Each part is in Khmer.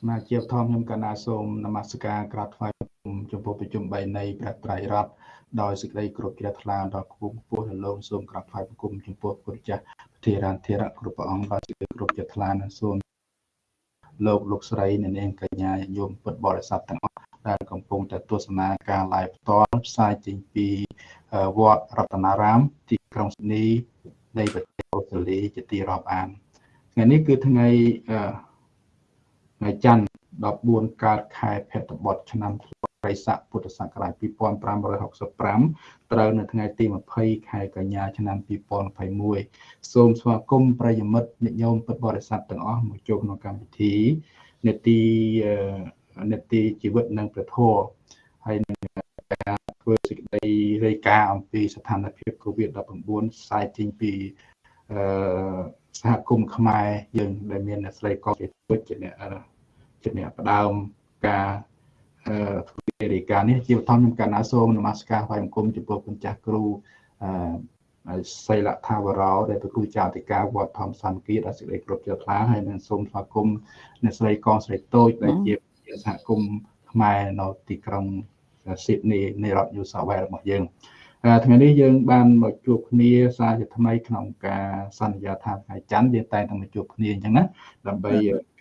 សមាជិកធម្មខ្ញុំកណាសូមនមស្ការក្រាបថ្វាយចំពោះប្រជុំ3នៃព្រះត្រៃរតដោយសេចក្តីគោរពជ្រះថ្លាដល់គង់ពោះលោកសូមក្រាបថ្វាយបង្គំចំពោះព្រះចាស់ធិរានធិរៈគ្រប់ព្រះអង្គដោយសេចក្តីគោរពជ្រះថ្លានិងសូមលោកលោកស្រីអ្នកនាងកញ្ញាញោមពុទ្ធបរិស័ទទាំងអស់ដែលកំពុងតែទស្សនាការ live ផ្ទាល់ផ្សាយចេញពីវត្តរតនារាមទីក្រុងស៊ីដនីនៃប្រទេសអូស្ត្រាលីជាទីរាប់អានថ្ងៃនេះគឺថ្ងៃ ថ្ងៃច័ន្ទ14កើតខែភទ្របទឆ្នាំរិស័កពុទ្ធសករាជ2565ត្រូវនៅថ្ងៃទី20ខែកញ្ញាឆ្នាំ2021សូមស្វាគមន៍ប្រិយមិត្តញាតិញោមពុទ្ធបរិស័ទទាំងអស់មកចូលក្នុងកម្មវិធីនេតិនេតិជីវិតនិងព្រះធម៌ហើយនឹងការធ្វើសេចក្តីរាយការណ៍អំពីស្ថានភាព COVID-19 ផ្សាយចេញពីអឺសហគមន៍ខ្មែរយើងដែលមានអ្នកស្រីកោជាពុជជាអ្នក ជាអ្នកផ្ដើមការធ្វើរាយការណ៍នេះជាបឋមខ្ញុំកណ្ណាសូមនមស្ការថ្វាយបង្គំចំពោះគុណចាស់គ្រូអឺសីលថាវរោដែលជាគ្រូចាតិកាវត្តធម្មសន្តិដែលសេចក្តីគ្រប់ជ្រះថ្លាហើយនឹងសូមស្វាគមន៍អ្នកស្រីកងស្រីតូចដែលជាសហគមន៍ខ្មែរនៅទីក្រុងស៊ីដនីនៃរដ្ឋ New South Wales របស់យើងថ្ងៃនេះយើងបានមកជួបគ្នាសារជាថ្មីក្នុងការសន្យាថាថ្ងៃច័ន្ទយើងតែងតែមកជួបគ្នាអញ្ចឹងណាដើម្បី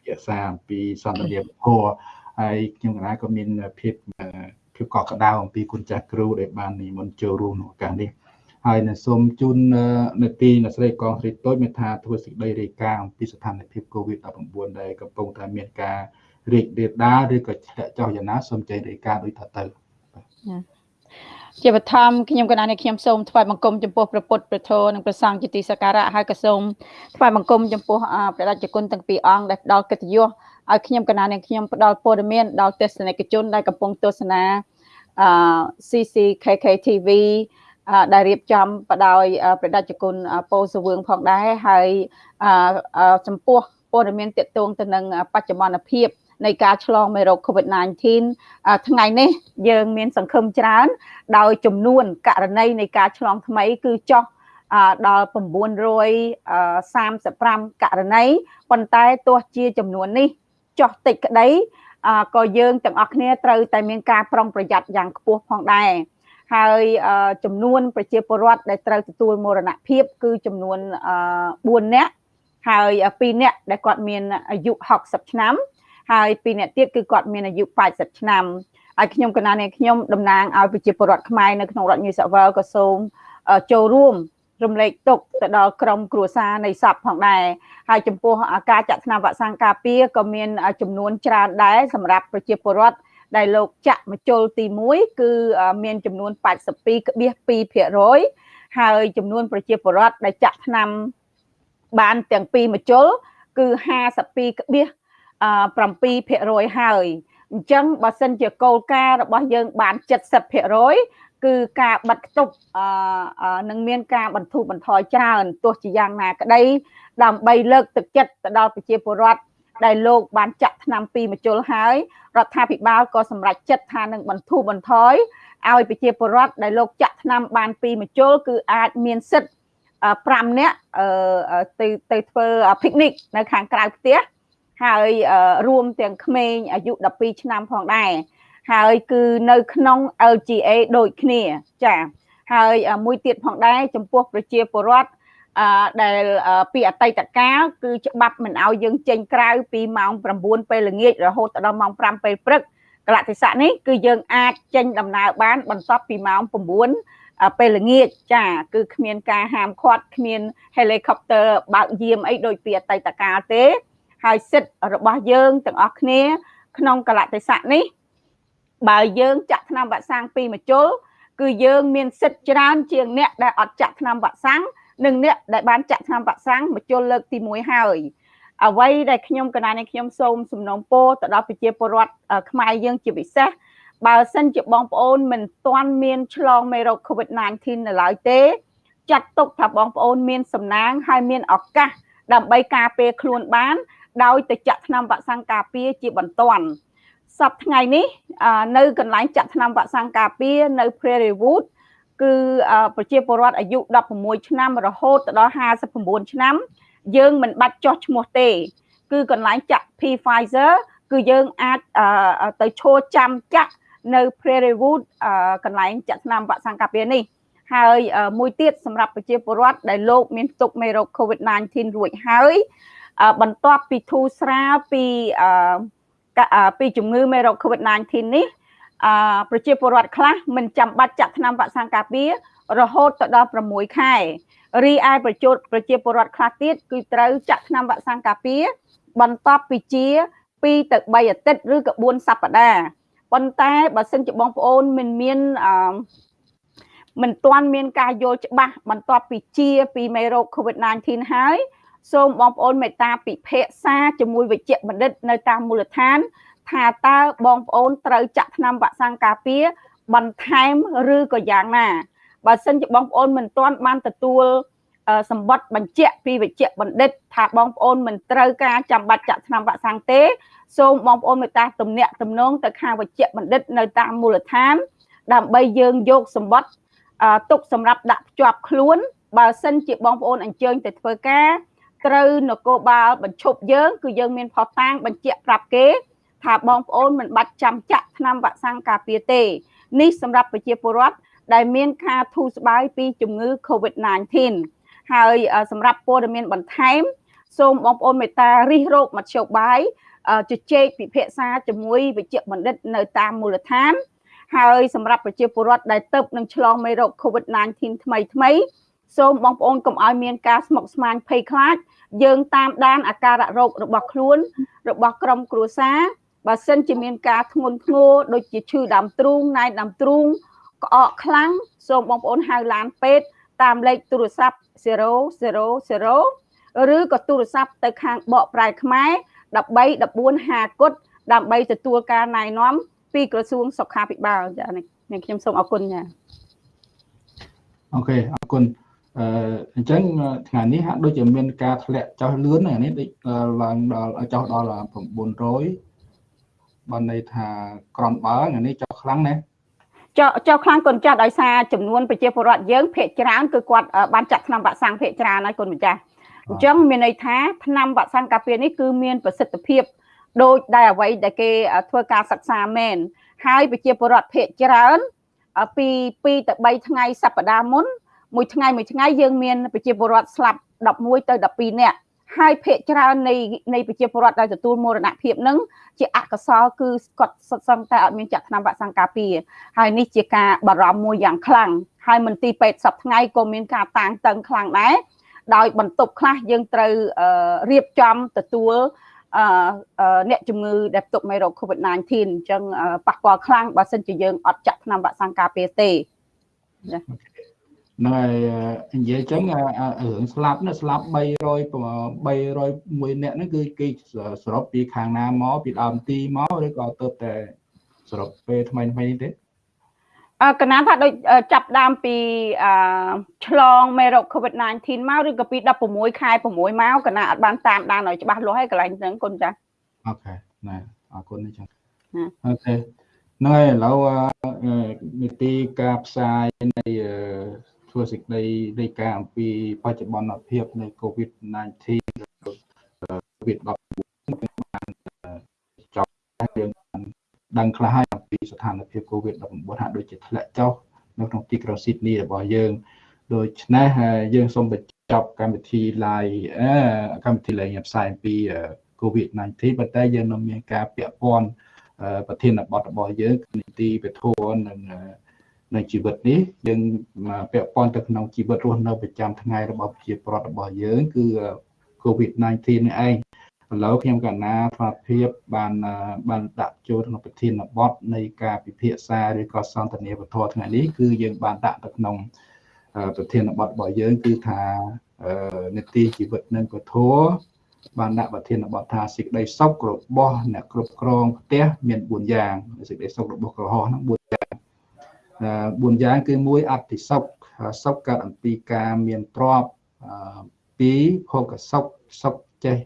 ពិភាក្សាអំពីសន្តិភាពធម៌ហើយខ្ញុំកណាក៏មានភាពភាពកក់ក្ដៅអំពីគុណចាស់គ្រូដែលបាននិមន្តចូលរួមក្នុងឱកាសនេះហើយនឹងសូមជូននេតិអ្នកស្រីកងស្រីតូចមានថាធ្វើសេចក្តីរាយការណ៍អំពីស្ថានភាព COVID-19 ដែលកំពុងតែមានការរីករាលដាលឬក៏ធ្លាក់ចុះយ៉ាងណាសូមចេញរាយការណ៍ដូចថាទៅ ជាបឋមខ្ញុំកណានេះខ្ញុំសូមថ្វាយបង្គំចំពោះព្រះពុទ្ធព្រះធម៌និងព្រះសង្ឃជាទីសក្ការៈហើយក៏សូមថ្វាយបង្គំចំពោះព្រះរាជគុណទាំងពីរអង្គដែលផ្ដល់កិត្តិយសឲ្យខ្ញុំកណានាងខ្ញុំផ្ដល់ព័ត៌មានដល់ទស្សនិកជនដែលកំពុងទស្សនាអឺ CCKK TV ដែលរៀបចំបដោយព្រះដេចគុណពោសវឿងផងដែរហើយចំពោះព័ត៌មានតកតងទៅនឹងបច្ចុប្បន្នភាព នៃការឆ្លងមេរោគ COVID-19 ថ្ងៃនេះ យើងមានសង្ឃឹមច្រើន ដោយចំនួនករណីនៃការឆ្លងថ្មី គឺចុះដល់935ករណីប៉ុន្តែទោះជាចំនួននេះចោះតិចក្តីក៏យើងទាំងអស់គ្នាត្រូវតែមានការប្រុងប្រយ័ត្នយ៉ាងខ្ពស់ផងដែរហើយចំនួនប្រជាពលរដ្ឋដែលត្រូវទទួលមរណភាព គឺចំនួន4នាក់ហើយ2នាក់ដែលគាត់មានអាយុ60ឆ្នាំ ហើយ2នាក់ទៀតគឺគាត់មានអាយុ80ឆ្នាំហើយខ្ញុំកណានេះខ្ញុំតំណាងឲ្យប្រជាពលរដ្ឋខ្មែរនៅក្នុងរដ្ឋ New South Wales ក៏សូមចូលរួមរំលែកទុកទៅដល់ក្រុមគ្រួសារនៃសពផងដែរហើយចំពោះការចាក់ថ្នាំវ៉ាក់សាំងការពារក៏មានចំនួនច្រើនដែរសម្រាប់ប្រជាពលរដ្ឋដែលលោកចាក់មជុលទី1គឺមានចំនួន82.2%ហើយចំនួនប្រជាពលរដ្ឋដែលចាក់ថ្នាំបានទាំងពីរមជុលគឺ 52.7%ហើយអញ្ចឹងបើសិនជាគោលការណ៍របស់យើងបាន70%គឺការបិទគប់អឺនឹងមានការបន្ធូរបន្ថយច្រើនទោះជាយ៉ាងណាក្តី ដើម្បីលើកទឹកចិត្តទៅដល់ប្រជាពលរដ្ឋដែលលោកបានចាក់ថ្នាំពីមជុលហើយរដ្ឋាភិបាលក៏សម្រេចចិត្តថានឹងបន្ធូរបន្ថយឲ្យប្រជាពលរដ្ឋដែលលោកចាក់ថ្នាំបានពីមជុលគឺអាចមានសិទ្ធិ5នាក់ទៅទៅធ្វើ picnic នៅខាងក្រៅផ្ទះ ហើយរួមទាំងក្មេងអាយុ12ឆ្នាំផងដែរហើយគឺនៅក្នុង LGA ដូចគ្នាចាហើយមួយទៀតផងដែរចំពោះប្រជាពលរដ្ឋអឺដែលពីអតីតកាលគឺច្បាប់មិនឲ្យយើងចេញក្រៅពីម៉ោង9ពេលល្ងាចរហូតដល់ម៉ោង5ពេលព្រឹកកលៈទេសៈនេះគឺយើងអាចចេញដំណើរបាន បន្ទាប់ពីម៉ោង9ពេលល្ងាចចា គឺគ្មានការហាមឃាត់គ្មាន helicopter បើកយាមអីដូចពីអតីតកាលទេ ហើយសិទ្ធិរបស់យើងទាំងអស់គ្នា ក្នុងកលៈទេសៈនេះ បើយើងចាក់ថ្នាំវ៉ាក់សាំងពីមជុលគឺយើងមានសិទ្ធិច្រើនជាងអ្នកដែលអត់ចាក់ថ្នាំវ៉ាក់សាំងនិងអ្នកដែលបានចាក់ថ្នាំវ៉ាក់សាំងមជុលលើកទី1ហើយអ្វីដែលខ្ញុំកណានេះខ្ញុំសូមសំណូមពរទៅដល់ប្រជាពលរដ្ឋខ្មែរយើងជាពិសេសបើសិនជាបងប្អូនមិនទាន់មានឆ្លងមេរោគ COVID-19 នៅឡើយទេ ចាត់ទុកថាបងប្អូនមានសំណាង ហើយមានឱកាសដើម្បីការពារខ្លួនបាន ដោយទៅចាក់ថ្នាំវ៉ាក់សាំងការពារជាបន្ទាន់សប្តាហ៍ថ្ងៃនេះនៅកន្លែងចាក់ថ្នាំវ៉ាក់សាំងការពារនៅ Prairie Wood គឺប្រជាពលរដ្ឋអាយុ16ឆ្នាំរហូតដល់59ឆ្នាំ យើងមិនបាច់ចោះឈ្មោះទេ គឺកន្លែងចាក់ P Pfizer គឺយើងអាចទៅឈរចាំចាក់នៅ Prerewood កន្លែងចាក់ថ្នាំវ៉ាក់សាំងការពារនេះហើយមួយទៀតសម្រាប់ប្រជាពលរដ្ឋដែលលោកមានទុកមេរោគ COVID-19 រួចហើយ បន្ទាប់ពីធូរស្រាលពីពីជំងឺមេរោគ COVID-19 នេះប្រជាពលរដ្ឋខ្លះមិនចាំបាច់ចាក់ថ្នាំវ៉ាក់សាំងការពាររហូតទៅដល់6ខែរីឯប្រជាប្រជាពលរដ្ឋខ្លះទៀតគឺត្រូវចាក់ថ្នាំវ៉ាក់សាំងការពារបន្ទាប់ពីជា2ទៅ3អាទិត្យឬក៏4សប្តាហ៍ប៉ុន្តែបើសិនជាបងប្អូនមិនមានអឺមិនទាន់មានការយល់ច្បាស់បន្ទាប់ពីជាពីមេរោគ COVID-19 ហើយ សូមបងប្អូនមេត្តាពិភាក្សាជាមួយវិជ្ជបណ្ឌិតនៅតាមមូលដ្ឋាន ថាតើបងប្អូនត្រូវចាក់ថ្នាំវ៉ាក់សាំងការពារបន្ថែមឬក៏យ៉ាងណាបើសិនជាបងប្អូនមិនទាន់បានទទួលសម្បត្តិបញ្ជាក់ពីវិជ្ជបណ្ឌិត ថាបងប្អូនមិនត្រូវការចាំបាច់ចាក់ថ្នាំវ៉ាក់សាំងទេសូមបងប្អូនមេត្តាទំនាក់ទំនងទៅខាងវិជ្ជបណ្ឌិតនៅតាមមូលដ្ឋាន ដើម្បីយើងយកសម្បត្តិទុកសម្រាប់ដាក់ភ្ជាប់ខ្លួន បើសិនជាបងប្អូនអញ្ជើញទៅធ្វើការ ត្រូវនគរបាលបញ្ឈប់យើងគឺយើងមានផុសតាងបញ្ជាក់ប្រាប់គេថាបងប្អូនមិនបាច់ចាំចាក់ថ្នាំវ៉ាក់សាំងការពារទេនេះសម្រាប់ប្រជាពលរដ្ឋដែលមានការធូរស្បើយពីជំងឺ Covid-19 ហើយសម្រាប់ព័ត៌មានបន្ថែមសូមបងប្អូនមេត្តារិះរោបមធ្យោបាយជជែកពិភាក្សាជាមួយវិជ្ជបណ្ឌិតនៅតាមមូលដ្ឋាន ហើយសម្រាប់ប្រជាពលរដ្ឋដែលទៅនឹងឆ្លងមេរោគ COVID-19 ថ្មីថ្មី សូមបងប្អូនកុំឲ្យមានការស្មុគស្មាញភ័យខ្លាចយើងតាមដានអាការៈរោគរបស់ខ្លួន របស់ក្រុមគ្រួសារបើសិនជាមានការធ្ងន់ធ្ងរដូចជាឈឺដើមទ្រូងណែដើមទ្រូងក្អកខ្លាំងសូមបងប្អូនហៅឡានពេទ្យតាមលេខទូរស័ព្ទ000ឬក៏ទូរស័ព្ទទៅខាងបកប្រែខ្មែរ13 14 50គុតដើម្បីទទួលការណែនាំពីក្រសួងសុខាភិបាលចានេះខ្ញុំសូមអរគុណចាអូខេអរគុណ អឺអញ្ចឹងថ្ងៃនេះហាក់ដូចជាមានការធ្លាក់ចុះលឿនហ្នឹងនេះដូចឡើងដល់ចុះដល់900បានន័យថាក្រំបើថ្ងៃនេះចុះខ្លាំងណាស់ចុះចុះខ្លាំងគុណចាស់ដោយសារចំនួនប្រជាពលរដ្ឋយើងភាគច្រើនគឺគាត់បានចាក់ថ្នាំវ៉ាក់សាំងភាគច្រើនហើយគុណម្ចាស់អញ្ចឹងមានន័យថាថ្នាំវ៉ាក់សាំងការពារនេះគឺមានប្រសិទ្ធភាពដូចដែលអ្វីដែលគេធ្វើការសិក្សាមែនហើយប្រជាពលរដ្ឋភាគច្រើនពី2ទៅ3ថ្ងៃសប្តាហ៍មុន មួយថ្ងៃមួយថ្ងៃយើងមានប្រជាពលរដ្ឋស្លាប់11ទៅ12នាក់ហើយភាគច្រើននៃនៃប្រជាពលរដ្ឋដែលទទួលមរណភាពនឹងជាអកុសលគឺគាត់សុទ្ធសឹងតែអត់មានចាក់ថ្នាំវ៉ាក់សាំងការពារហើយនេះជាការបារម្ភមួយយ៉ាងខ្លាំងហើយមន្ទីរពេទ្យសពថ្ងៃក៏មានការតាំងតឹងខ្លាំងដែរដោយបន្ទប់ខ្លះយើងត្រូវរៀបចំទទួលអ្នកជំងឺដែលផ្ទុកមេរោគ COVID-19 អញ្ចឹងប៉ះពាល់ខ្លាំងបើសិនជាយើងអត់ចាក់ថ្នាំវ៉ាក់សាំងការពារទេចា ហ្នឹងហើយនិយាយចឹងរឿងស្លាប់នេះស្លាប់300 301នាក់ហ្នឹងគឺគេសរុបពីខាងណាមកពីដើមទីមកឬក៏ទៅតែសរុបពេលថ្មីថ្មីនេះទេអឺកណាថាដូចចាប់ដើមពីអឺឆ្លងមេរោគ COVID-19 មកឬក៏ពី16ខែ6មកកណាអត់បានតាមដានឲ្យច្បាស់លាស់ហើយកន្លែងហ្នឹងគុណចាអូខេណាអរគុណនេះចឹងអូខេហ្នឹងហើយឥឡូវនីតិការផ្សាយនៃ ធ្វើសេចក្តីរាយការណ៍អំពីបច្ចុប្បន្នភាពនៃ COVID-19 COVID-19 បានចប់យើងដឹងខ្លះហើយអំពីស្ថានភាព COVID-19 ហាក់ដូចជាធ្លាក់ចុះនៅក្នុងទីក្រុងស៊ីដនីរបស់យើងដូច្នេះយើងសូមបញ្ចប់កម្មវិធី live កម្មវិធី live ផ្សាយអំពី COVID-19 ប៉ុន្តែយើងនៅមានការពាក់ព័ន្ធប្រធានបទរបស់យើងនីតិវិធននិង នៅជីវិតនេះយើងពាក់ព័ន្ធទៅក្នុងជីវិតរស់នៅប្រចាំថ្ងៃរបស់ប្រជាពលរដ្ឋរបស់យើងគឺ COVID-19 នេះឯងឥឡូវខ្ញុំកណាថ្មភាពបានបានដាក់ចូលក្នុងប្រធានបទនៃការពិភាក្សាឬក៏សន្ទនាវធថ្ងៃនេះគឺយើងបានដាក់ទៅក្នុងប្រធានបទរបស់យើងគឺថានីតិជីវិតនិងពធបានដាក់ប្រធានបទថាសេចក្តីសុខរបស់អ្នកគ្រប់គ្រងផ្ទះមាន4យ៉ាងសេចក្តីសុខរបស់ក្រហមហ្នឹង4យ៉ាង 4យ៉ាងគឺ1អតិសុខសុខកើតអំពីការមានទ្រព្យ2ភោគសុខសុខចេះ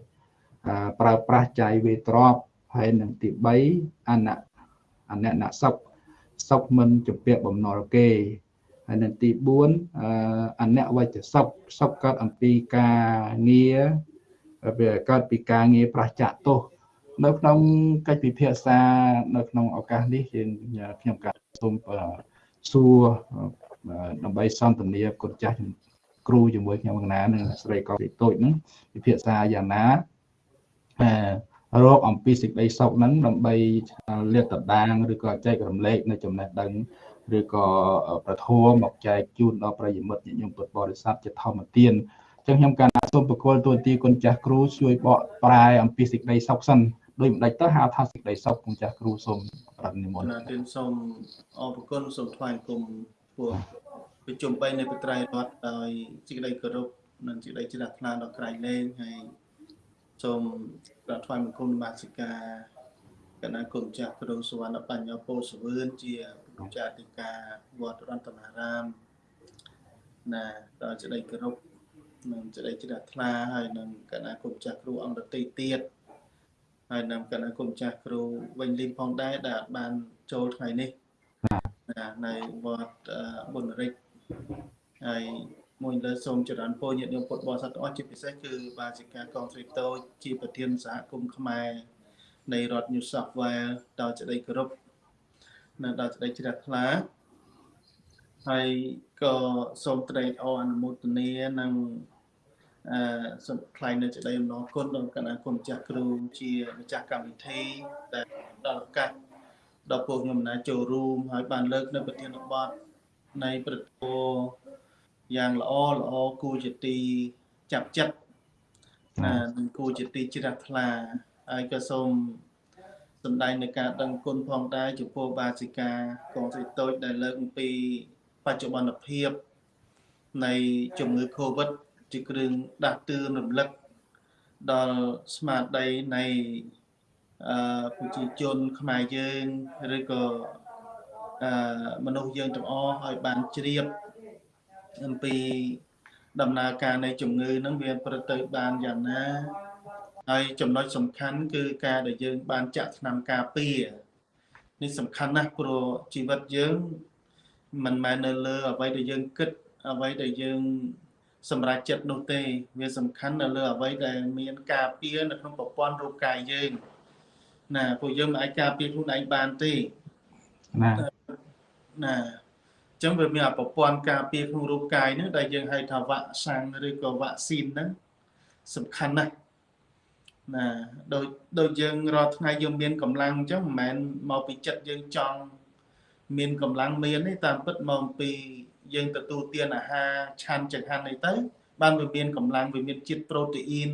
ប្រើប្រាស់ចាយវេទ្រព្យហើយនឹងទី3អនៈអនៈសុខសុខមិនជំពាក់បំណុលគេហើយនឹងទី4អនៈវចសុខសុខកើតអំពីការងារវាកើតពីការងារប្រះចាក់ទោសនៅក្នុងកិច្ចពិភាក្សានៅក្នុងឱកាសនេះយើងខ្ញុំកាសូម សួរដើម្បីសន្ទនាគុណចាស់គ្រូជាមួយខ្ញុំកណានិងស្រីកោតូចហ្នឹងពិភាក្សាយ៉ាងណារកអំពីសេចក្តីសុខហ្នឹងដើម្បីលាតត្រដាងឬក៏ចែករំលែកនៅចំណេះដឹងឬក៏ប្រធមមកចែកជូនដល់ប្រិយមិត្តញាតិញោមពុទ្ធបរិស័ទជាធម្មទានអញ្ចឹងខ្ញុំកាលសូមប្រគល់ទូទីគុណចាស់គ្រូជួយបកប្រែអំពីសេចក្តីសុខសិន ដោយមិនដាច់ទៅហៅថាសេចក្តីសុខគុណចាស់គ្រូសូមប្រាប់និមន្តណាទានសូមអរគុណសូមថ្វាយគុំពួកប្រជុំបីនៃបត្រៃរដ្ឋដោយសេចក្តីគោរពនិងសេចក្តីជ្រះថ្លាដល់ក្រៃលែងហើយសូមក្រាបថ្វាយបង្គំនមស្ការគណៈគុណចាស់គ្រូសវណ្ណបញ្ញោពោសវឿនជាពុទ្ធចាតិកាវត្តរតនារាមណាដល់សេចក្តីគោរពនិងសេចក្តីជ្រះថ្លាហើយនឹងគណៈគុណចាស់គ្រូអង្គរតីទៀត ហើយនឹងគណៈគុណចាស់គ្រូវិញលីមផងដែរដែលបានចូលថ្ងៃនេះណានៅវត្តបុណ្យរិទ្ធហើយមួយលើសូមចរន្តពរញាតិញោមពុទ្ធបរិស័ទទាំងអស់ជាពិសេសគឺបាសិកាកងស្រីតូចជាប្រធានសហគមន៍ខ្មែរនៃរដ្ឋ New South Wales ដល់ចដីគោរពនិងដល់ចដីជ្រះថ្លាហើយក៏សូមត្រេកអរអនុមោទនានិង អឺសូមថ្លែងនៅចដីអំណរគុណដល់គណៈគុណម្ចាស់គ្រូជាម្ចាស់កម្មវិធីដែលដល់ឱកាសដល់ពួកខ្ញុំណាចូលរួមហើយបានលើកនៅប្រធានបទនៃប្រតិយ៉ាងល្អល្អគូជាទីចាប់ចិត្តណានិងគូជាទីជ្រះថ្លាហើយក៏សូមសម្ដែងនៃការដឹងគុណផងដែរចំពោះបាសិកាកងសិតូចដែលលើកអំពីបច្ចុប្បន្នភាពនៃជំងឺ Covid ជាគ្រឿងដាស់តឿនរំលឹកដល់ស្មារតីនៃអឺប្រជាជនខ្មែរយើងឬក៏អឺមនុស្សយើងទាំងអស់ឲ្យបានជ្រាបអំពីដំណើរការនៃជំងឺហ្នឹងវាប្រទៅបានយ៉ាងណាហើយចំណុចសំខាន់គឺការដែលយើង បានចាក់ថ្នាំការពារនេះសំខាន់ណាស់ព្រោះជីវិតយើងមិនមែននៅលើអ្វីដែលយើងគិតអ្វីដែលយើង សម្រាប់ចិត្តនោះទេ វាសំខាន់នៅលើអ្វីដែលមានការពារនៅក្នុងប្រព័ន្ធរូបកាយយើងណាពួកយើងមិនអាចការពារខ្លួនឯងបានទេណាណាអញ្ចឹងវាមានប្រព័ន្ធការពារក្នុងរូបកាយហ្នឹងដែលយើងហៅថាវ៉ាក់សាំងឬក៏វ៉ាក់ស៊ីនហ្នឹងសំខាន់ណាស់ណាដូចដូចយើងរាល់ថ្ងៃយើងមានកម្លាំងអញ្ចឹងមិនមែនមកពីចិត្តយើងចង់មានកម្លាំងមានទេតាមពិតមកពី យើងទទួលទានអាហារឆាន់ចង្ហាន់អីទៅបានវាមានកម្លាំងវាមានជាតិប្រូតេអ៊ីន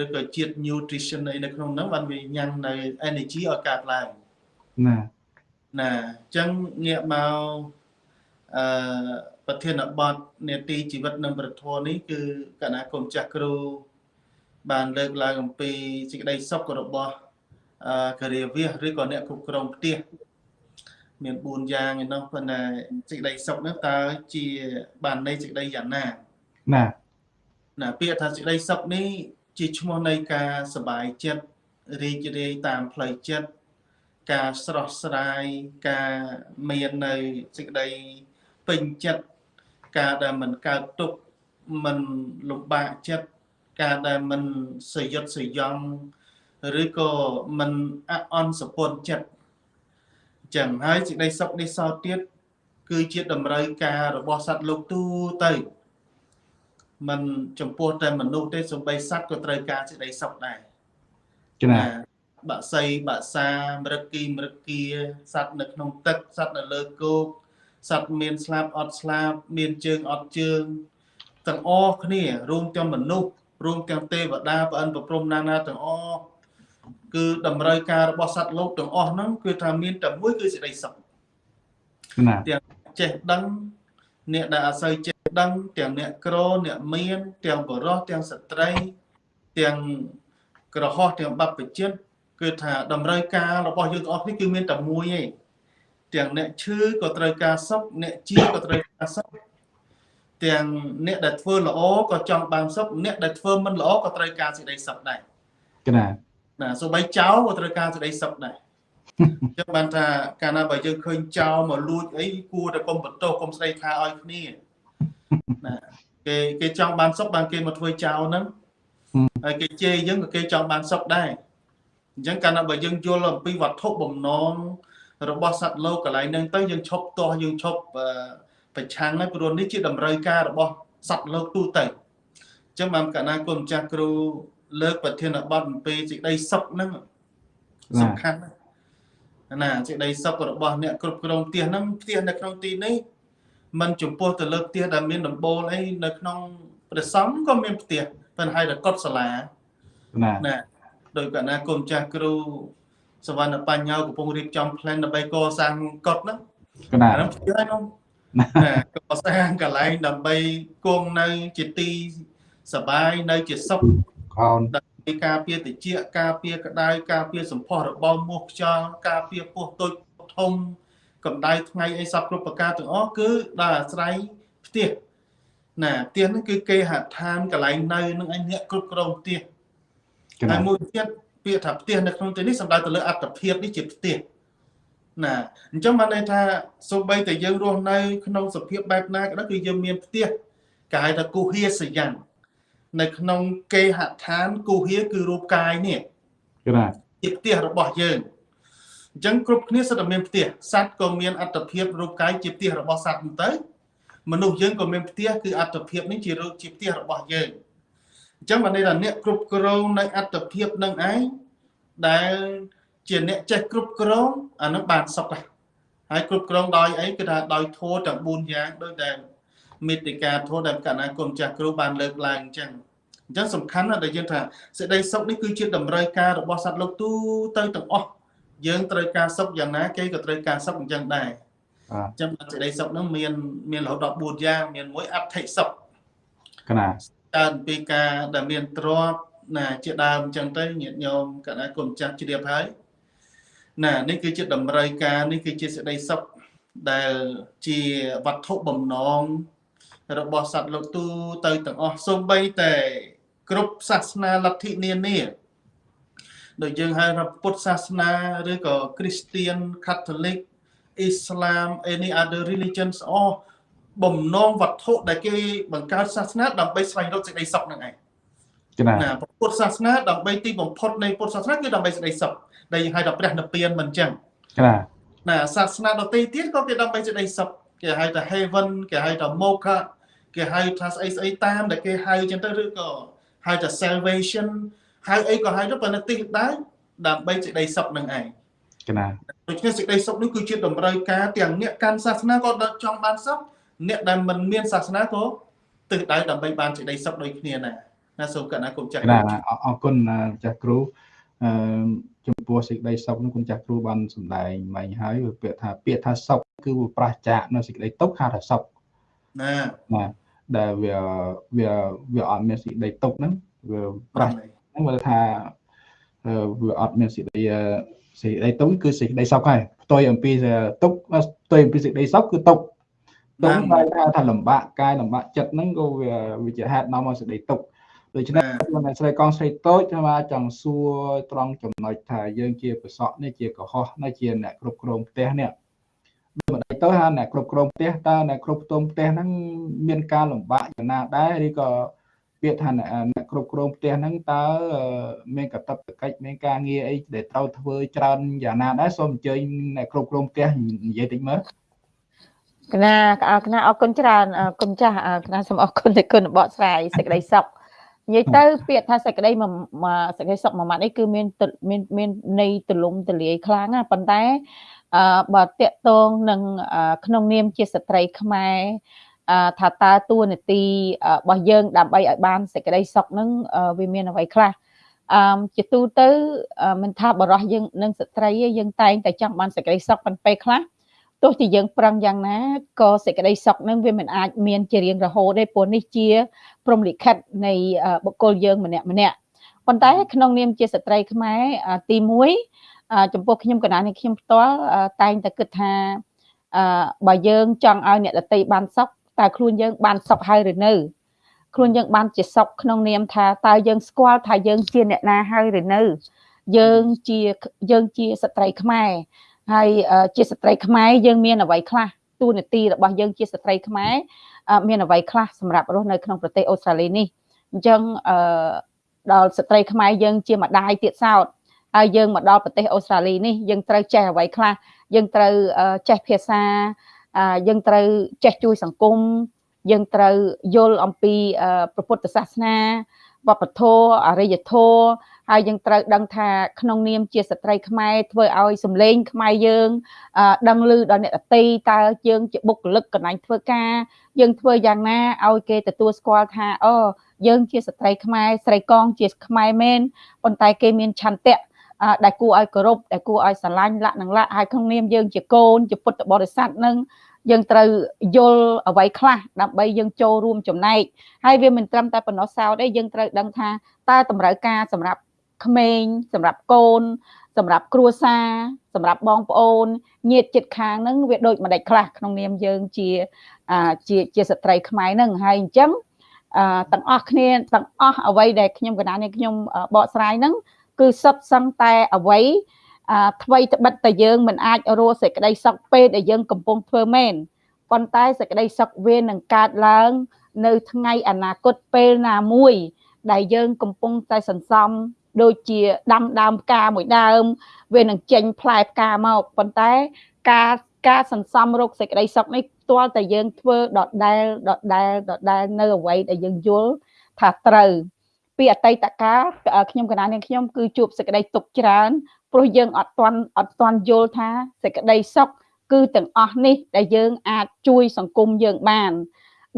ឬក៏ជាតិ nutrition អីនៅក្នុងហ្នឹងបានវាញ៉ាំងនៅ energy ឲ្យកើតឡើងណាណាអញ្ចឹងងាកមកអឺប្រធានបទនេតិជីវិតនិងប្រធមនេះគឺគណៈគុំចាស់គ្រូបានលើកឡើងអំពីសេចក្តីសុខរបស់អឺការិយាវាសឬក៏អ្នកគ្រប់គ្រងផ្ទះ មាន4យ៉ាងឯនោះប៉ុន្តែសេចក្តីសុខនោះតើជាបានន័យសេចក្តីយ៉ាងណាណាណាពាក្យថាសេចក្តីសុខនេះជាឈ្មោះនៃការសบายចិត្តរីករាយតាមផ្លូវចិត្តការស្រស់ស្រាយការមាននៅសេចក្តីពេញចិត្តការដែលមិនកើតទុកមិនលំបាកចិត្តការដែលមិនសយុទ្ធសយំឬក៏មិនអអន់សពន់ចិត្ត ចឹងហើយសេចក្តីសុខនេះសោតទៀតគឺជាតម្រូវការរបស់សត្វលោកទូទៅมันចំពោះតែមនុស្សទេសំបីសត្វក៏ត្រូវការសេចក្តីសុខដែរចា៎បាក់សីបាក់សាមរឹកគីមរឹកគាសត្វនៅក្នុងទឹកសត្វនៅលើគោកសត្វមានស្លាប់អត់ស្លាប់មានជើងអត់ជើងទាំងអស់គ្នារួមទាំងមនុស្សរួមទាំងទេវតាប្អិនប្រព្រំណានាទាំងអស់ គឺតម្រូវការរបស់សត្វលោកទាំងអស់ហ្នឹងគឺថាមានតែមួយគឺសេចក្តីសុខណាទាំងចេះដឹងអ្នកដែលអាស្រ័យចេះដឹងទាំងអ្នកក្រអ្នកមាន ទាំងបរោះទាំងស្ត្រី ទាំងក្រហោះទាំងបព្វជិតគឺថាតម្រូវការរបស់យើងទាំងអស់នេះគឺមានតែមួយឯងទាំងអ្នកឈឺក៏ត្រូវការសុខអ្នកជាក៏ត្រូវការសុខទាំងអ្នកដែលធ្វើល្អក៏ចង់បានសុខអ្នកដែលធ្វើមិនល្អក៏ត្រូវការសេចក្តីសុខដែរណា ណាសូម្បីចោលក៏ត្រូវការសេចក្តីសុខដែរចឹងបានថាកាលណាបើយើងឃើញចោលមកលួចអីគួរតែកុំបន្ទោសកុំស្ដីថាឲ្យគ្នាណាគេគេចង់បានសុខបានគេមកធ្វើចោលហ្នឹងហើយគេជេរយើងក៏គេចង់បានសុខដែរអញ្ចឹងកាលណាបើយើងយល់អំពីវត្ថុបំណងរបស់សត្វលោកកន្លែងហ្នឹងទៅយើងឈប់ទាស់យើងឈប់ប្រឆាំងហើយព្រោះនេះជាតម្រូវការរបស់សត្វលោកទូទៅអញ្ចឹងបានកាលណាគុំចាស់គ្រូ លើកប្រធានបទអំពីសេចក្តីសុខហ្នឹងសំខាន់ណាសេចក្តីសុខរបស់អ្នកគ្រប់គ្រងផ្ទះហ្នឹងផ្ទះនៅក្នុងទីនេះมันចំពោះទៅលើផ្ទះដែលមានដំបូលអីនៅក្នុងព្រះសង្ឃក៏មានផ្ទះប៉ុន្តែតែកត់សាលាណាណាដោយកណាគុំចាស់គ្រូសវណ្ណបញ្ញោកំពុងរៀបចំ plan ដើម្បីកសាងកត់ហ្នឹងណាហ្នឹងផ្ទះហ្នឹងណាកសាងកន្លែងដើម្បីគង់នៅជាទីសបាយនៅជាសុខ កូនដើម្បីការពារតិចការពារក្តៅការពារសម្ផស្សរបស់មោះខ្យល់ការពារពោះតូចធំកម្ដៅថ្ងៃអីសពគ្រប់ប្រការទាំងអស់គឺដល់អាស្រ័យផ្ទះណាផ្ទះហ្នឹងគឺគេហដ្ឋានកន្លែងនៅនឹងឯអ្នកគ្រប់គ្រងផ្ទះហើយមួយទៀតពាក្យថាផ្ទះនៅក្នុងទីនេះសំដៅទៅលើអត្តភាពនេះជាផ្ទះណាអញ្ចឹងបានន័យថាសូម្បីតែយើងរស់នៅ ក្នុងសភាពបែបណាក៏ដោយគឺយើងមានផ្ទះគេហៅថាគុហាសយ៉ាង នៅក្នុងគេហដ្ឋានគុហាគឺរូបកាយនេះណាជាផ្ទះរបស់យើងអញ្ចឹងគ្រប់គ្នាសិតតែមានផ្ទះសត្វក៏មានអត្តភាពរូបកាយជាផ្ទះរបស់សត្វទៅមនុស្សយើងក៏មានផ្ទះគឺអត្តភាពនេះជារូបជាផ្ទះរបស់យើងអញ្ចឹងបានន័យថាអ្នកគ្រប់គ្រងនៅអត្តភាពនឹងឯងដែលជាអ្នកចេះគ្រប់គ្រងអានឹងបានសុខដែរហើយគ្រប់គ្រងដោយអីគឺថាដោយធម៌ទាំង4យ៉ាងដោយតែ មេតិកាធម៌ដែលកណ្ណាគុំចាស់គ្រូបានលើកឡើងអញ្ចឹងអញ្ចឹងសំខាន់ណាស់ដែលយើងថាសេចក្តីសុខនេះគឺជាតម្រូវការរបស់សត្វលោកទូទៅទាំងអស់យើងត្រូវការសុខយ៉ាងណាគេក៏ត្រូវការសុខអញ្ចឹងដែរអញ្ចឹងសេចក្តីសុខហ្នឹងមានមានរហូតដល់4យ៉ាងមានមួយអត្ថិសុខកណាកើតពីការដែលមានទ្រព្យណាជាដើមអញ្ចឹងទៅញាតិញោមកណ្ដាគុំចាស់ជ្រាបហើយណានេះគឺជាតម្រូវការនេះគឺជាសេចក្តីសុខដែលជាវត្ថុបំណង របស់សត្វលោកទូទៅទាំងអស់សូម្បីតែគ្រប់សាសនាលទ្ធិនានាដូចយើងហៅថាពុទ្ធសាសនាឬក៏គ្រីស្ទៀន Catholic Islam any other religions អស់បំណងវត្ថុដែលគេបង្កើតសាសនាដើម្បីស្វែងរកសេចក្តីសុខនឹងឯងណាពុទ្ធសាសនាដើម្បីទីបំផុតនៃពុទ្ធសាសនាគឺដើម្បីសេចក្តីសុខដែលយើងហៅថាព្រះនិព្វានមិនចឹងណាណាសាសនាដទៃទៀតក៏គេដើម្បីសេចក្តីសុខ គេហៅថា heaven គេហៅថា moksha គេហៅថាស្អីស្អីតាមដែលគេហៅចឹងទៅឬក៏ហៅថា salvation ហៅអីក៏ហៅទៅប៉ុន្តែទីដែរដើម្បីសេចក្តីសុខនឹងឯងកណាដូច្នេះសេចក្តីសុខនេះគឺជាតម្រូវការទាំងអ្នកកាន់សាសនាក៏ចង់បានសុខអ្នកដែលមិនមានសាសនាក៏ទិសដៅដើម្បីបានសេចក្តីសុខដូចគ្នាដែរណាសូមកណ្ណាគុំចាស់ណាអរគុណចាស់គ្រូ អឺចំពោះសេចក្តីសុខនោះគុណចាស់គ្រូបានសម្ដែងមិញហើយពាក្យថាពាក្យថាសុខគឺវាប្រះចាកនៅសេចក្តីទុក្ខហៅថាសុខណាណាដែលវាវាវាអត់មានសេចក្តីទុក្ខហ្នឹងវាប្រះហ្នឹងវាថាវាអត់មានសេចក្តីសេចក្តីទុក្ខគឺសេចក្តីសុខហើយផ្ទុយអំពីទុក្ខផ្ទុយអំពីសេចក្តីសុខគឺទុក្ខទុក្ខហៅថាថាលំបាកកាយលំបាកចិត្តហ្នឹងក៏វាវាជាហេតុនាំមកសេចក្តីទុក្ខ ដូច្នេះខ្ញុំស្រីកងស្រីតូចថាចង់សួរត្រង់ចំណុចថាយើងជាប្រសក់នេះជាកុហកនេះជាអ្នកគ្រប់គ្រងផ្ទះនេះមិនដេចទៅថាអ្នកគ្រប់គ្រងផ្ទះតើអ្នកគ្រប់គ្រងផ្ទះហ្នឹងមានការលំបាកយ៉ាងណាដែរឬក៏ពាក្យថាអ្នកគ្រប់គ្រងផ្ទះហ្នឹងតើមានកតបកិច្ចមានការងារអីដែលត្រូវធ្វើច្រើនយ៉ាងណាដែរសូមអញ្ជើញអ្នកគ្រប់គ្រងផ្ទះនិយាយតិចមើលកណាកណាអរគុណច្រើនគុណចាស់កណាសូមអរគុណទៅគុណបកស្រាយសេចក្តីសុខ និយាយទៅពាក្យថាសេចក្តីមួយសេចក្តីសុខមួយម៉ាត់នេះគឺមានមានមានន័យទលំទលាយខ្លាំងណាប៉ុន្តែអឺបើតកតងនឹងក្នុងនាមជាស្ត្រីខ្មែរថាតើតួនាទីរបស់យើងដើម្បីឲ្យបានសេចក្តីសុខនឹងវាមានអ្វីខ្លះអឺជាទូទៅមិនថាបរោះយើងនិងស្ត្រីយើងតែងតែចង់បានសេចក្តីសុខប៉ុន្តែពេលខ្លះ ទោះជាយើងប្រឹងយ៉ាងណាក៏សេចក្តីសុខនឹងវាមិនអាចមានជារៀងរហូតទេព្រោះនេះជាព្រំលិខិតនៃបុគ្គលយើងម្នាក់ម្នាក់ប៉ុន្តែក្នុងនាមជាស្ត្រីខ្មែរទី1ចំពោះខ្ញុំកណ្ដាលនេះខ្ញុំផ្ទាល់តែងតែគិតថាបើយើងចង់ឲ្យអ្នកដតីបានសុខតើខ្លួនយើងបានសុខហើយឬនៅខ្លួនយើងបានជាសុខក្នុងនាមថាតើយើងស្គាល់ថាយើងជាអ្នកណាហើយឬនៅ យើងជាយើងជាស្ត្រីខ្មែរ ហើយជាស្ត្រីខ្មែរយើងមានអ្វីខ្លះទូនាទីរបស់យើងជាស្ត្រីខ្មែរមានអ្វីខ្លះសម្រាប់រស់នៅក្នុងប្រទេសអូស្ត្រាលីនេះអញ្ចឹងអឺដល់ស្ត្រីខ្មែរយើងជាម្ដាយទៀតសោតហើយយើងមកដល់ប្រទេសអូស្ត្រាលីនេះយើងត្រូវចេះអ្វីខ្លះយើងត្រូវចេះភាសាយើងត្រូវចេះជួយសង្គមយើងត្រូវយល់អំពីព្រះពុទ្ធសាសនាវប្បធម៌អរិយធម៌ ហើយយើងត្រូវដឹងថាក្នុងនាមជាស្ត្រីខ្មែរធ្វើឲ្យសម្លេងខ្មែរយើងដឹងឮដល់អ្នកតន្ត្រីតើយើងជាបុគ្គលិកកន្លែងធ្វើការ យើងធ្វើយ៉ាងណាឲ្យគេទទួលស្គាល់ថាអូយើងជាស្ត្រីខ្មែរស្រីកងជាខ្មែរមែនប៉ុន្តែគេមានឆន្ទៈដែលគួរឲ្យគោរពដែលគួរឲ្យស្រឡាញ់លក្ខនឹងលក្ខហើយក្នុងនាមយើងជាកូនជាពុទ្ធបរិស័ទនឹងយើងត្រូវយល់អ្វីខ្លះដើម្បីយើងចូលរួមចំណែកហើយវាមិនត្រឹមតែប៉ុណ្ណោះសោតទេយើងត្រូវដឹងថាតើតម្រូវការសម្រាប់ ក្មេងសម្រាប់កូន សម្រាប់គ្រួសារសម្រាប់បងប្អូនញាតិជិតខាងហ្នឹងវាដូចម្ដេចខ្លះក្នុងនាមយើងជាជាជាស្ត្រីខ្មែរហ្នឹងហើយអញ្ចឹងទាំងអស់គ្នាទាំងអស់អ្វីដែលខ្ញុំកណានេះខ្ញុំបកស្រាយហ្នឹងគឺសុទ្ធសឹងតែអ្វីអ្វីត្បិតតែយើងមិនអាចរស់សេចក្តីសុខពេលដែលយើងកំពុងធ្វើមែនប៉ុន្តែសេចក្តីសុខវានឹងកើតឡើង នៅថ្ងៃអនាគតពេលណាមួយ ដែលយើងកំពុងតែសន្សំ ដូចជាដាំដើមផ្កាមួយដើម វានឹងចេញផ្លែផ្កាមកប៉ុន្តែការការសន្សំរកសេចក្តីសុខនេះផ្ទាល់តែយើងធ្វើដដែលដដែលដដែលនៅអ្វីដែលយើងយល់ថាត្រូវ ពីអតីតកាលខ្ញុំកណានាងខ្ញុំគឺជួបសេចក្តីទុកច្រើនព្រោះយើងអត់ទាន់អត់ទាន់យល់ថាសេចក្តីសុខគឺទាំងអស់នេះដែលយើងអាចជួយសង្គមយើងបាន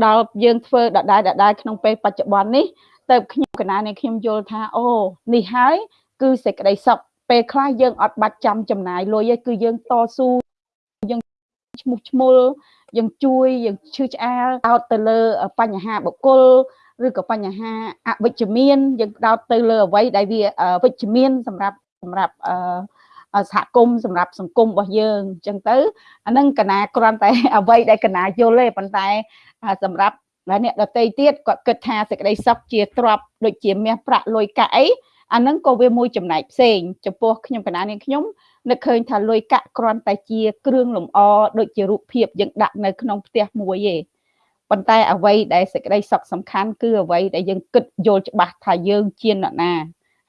ដល់យើងធ្វើដដែលដដែលក្នុងពេលបច្ចុប្បន្ននេះ ទៅខ្ញុំកណានេះខ្ញុំយល់ថាអូនេះហើយគឺសេចក្តីសុខពេលខ្លះយើងអត់បាច់ចាំចំណាយលុយទេគឺយើងតស៊ូយើងឈ្មោះឈ្មោលយើងជួយយើងឈឺឆ្អាលដោតទៅលើបញ្ហាបុគ្គលឬក៏បញ្ហាអវិជ្ជមានយើងដោតទៅលើអ្វីដែលវាវិជ្ជមានសម្រាប់សម្រាប់អឺសហគមន៍សម្រាប់សង្គមរបស់យើងអញ្ចឹងទៅអានឹងកណាគ្រាន់តែអ្វីដែលកណាយល់ទេប៉ុន្តែសម្រាប់ អ្នកដតីទៀតគាត់គិតថាសេចក្តីសុខជាទ្រព្យដូចជាមាសប្រាក់លុយកាក់អីអានឹងក៏វាមួយចំណែកផ្សេងចំពោះខ្ញុំកណានាងខ្ញុំនឹកឃើញថាលុយកាក់គ្រាន់តែជាគ្រឿងលម្អដូចជារូបភាពយើងដាក់នៅក្នុងផ្ទះមួយទេប៉ុន្តែអ្វីដែលសេចក្តីសុខសំខាន់គឺអ្វីដែលយើងគិតយល់ច្បាស់ថាយើងជាអ្នកណា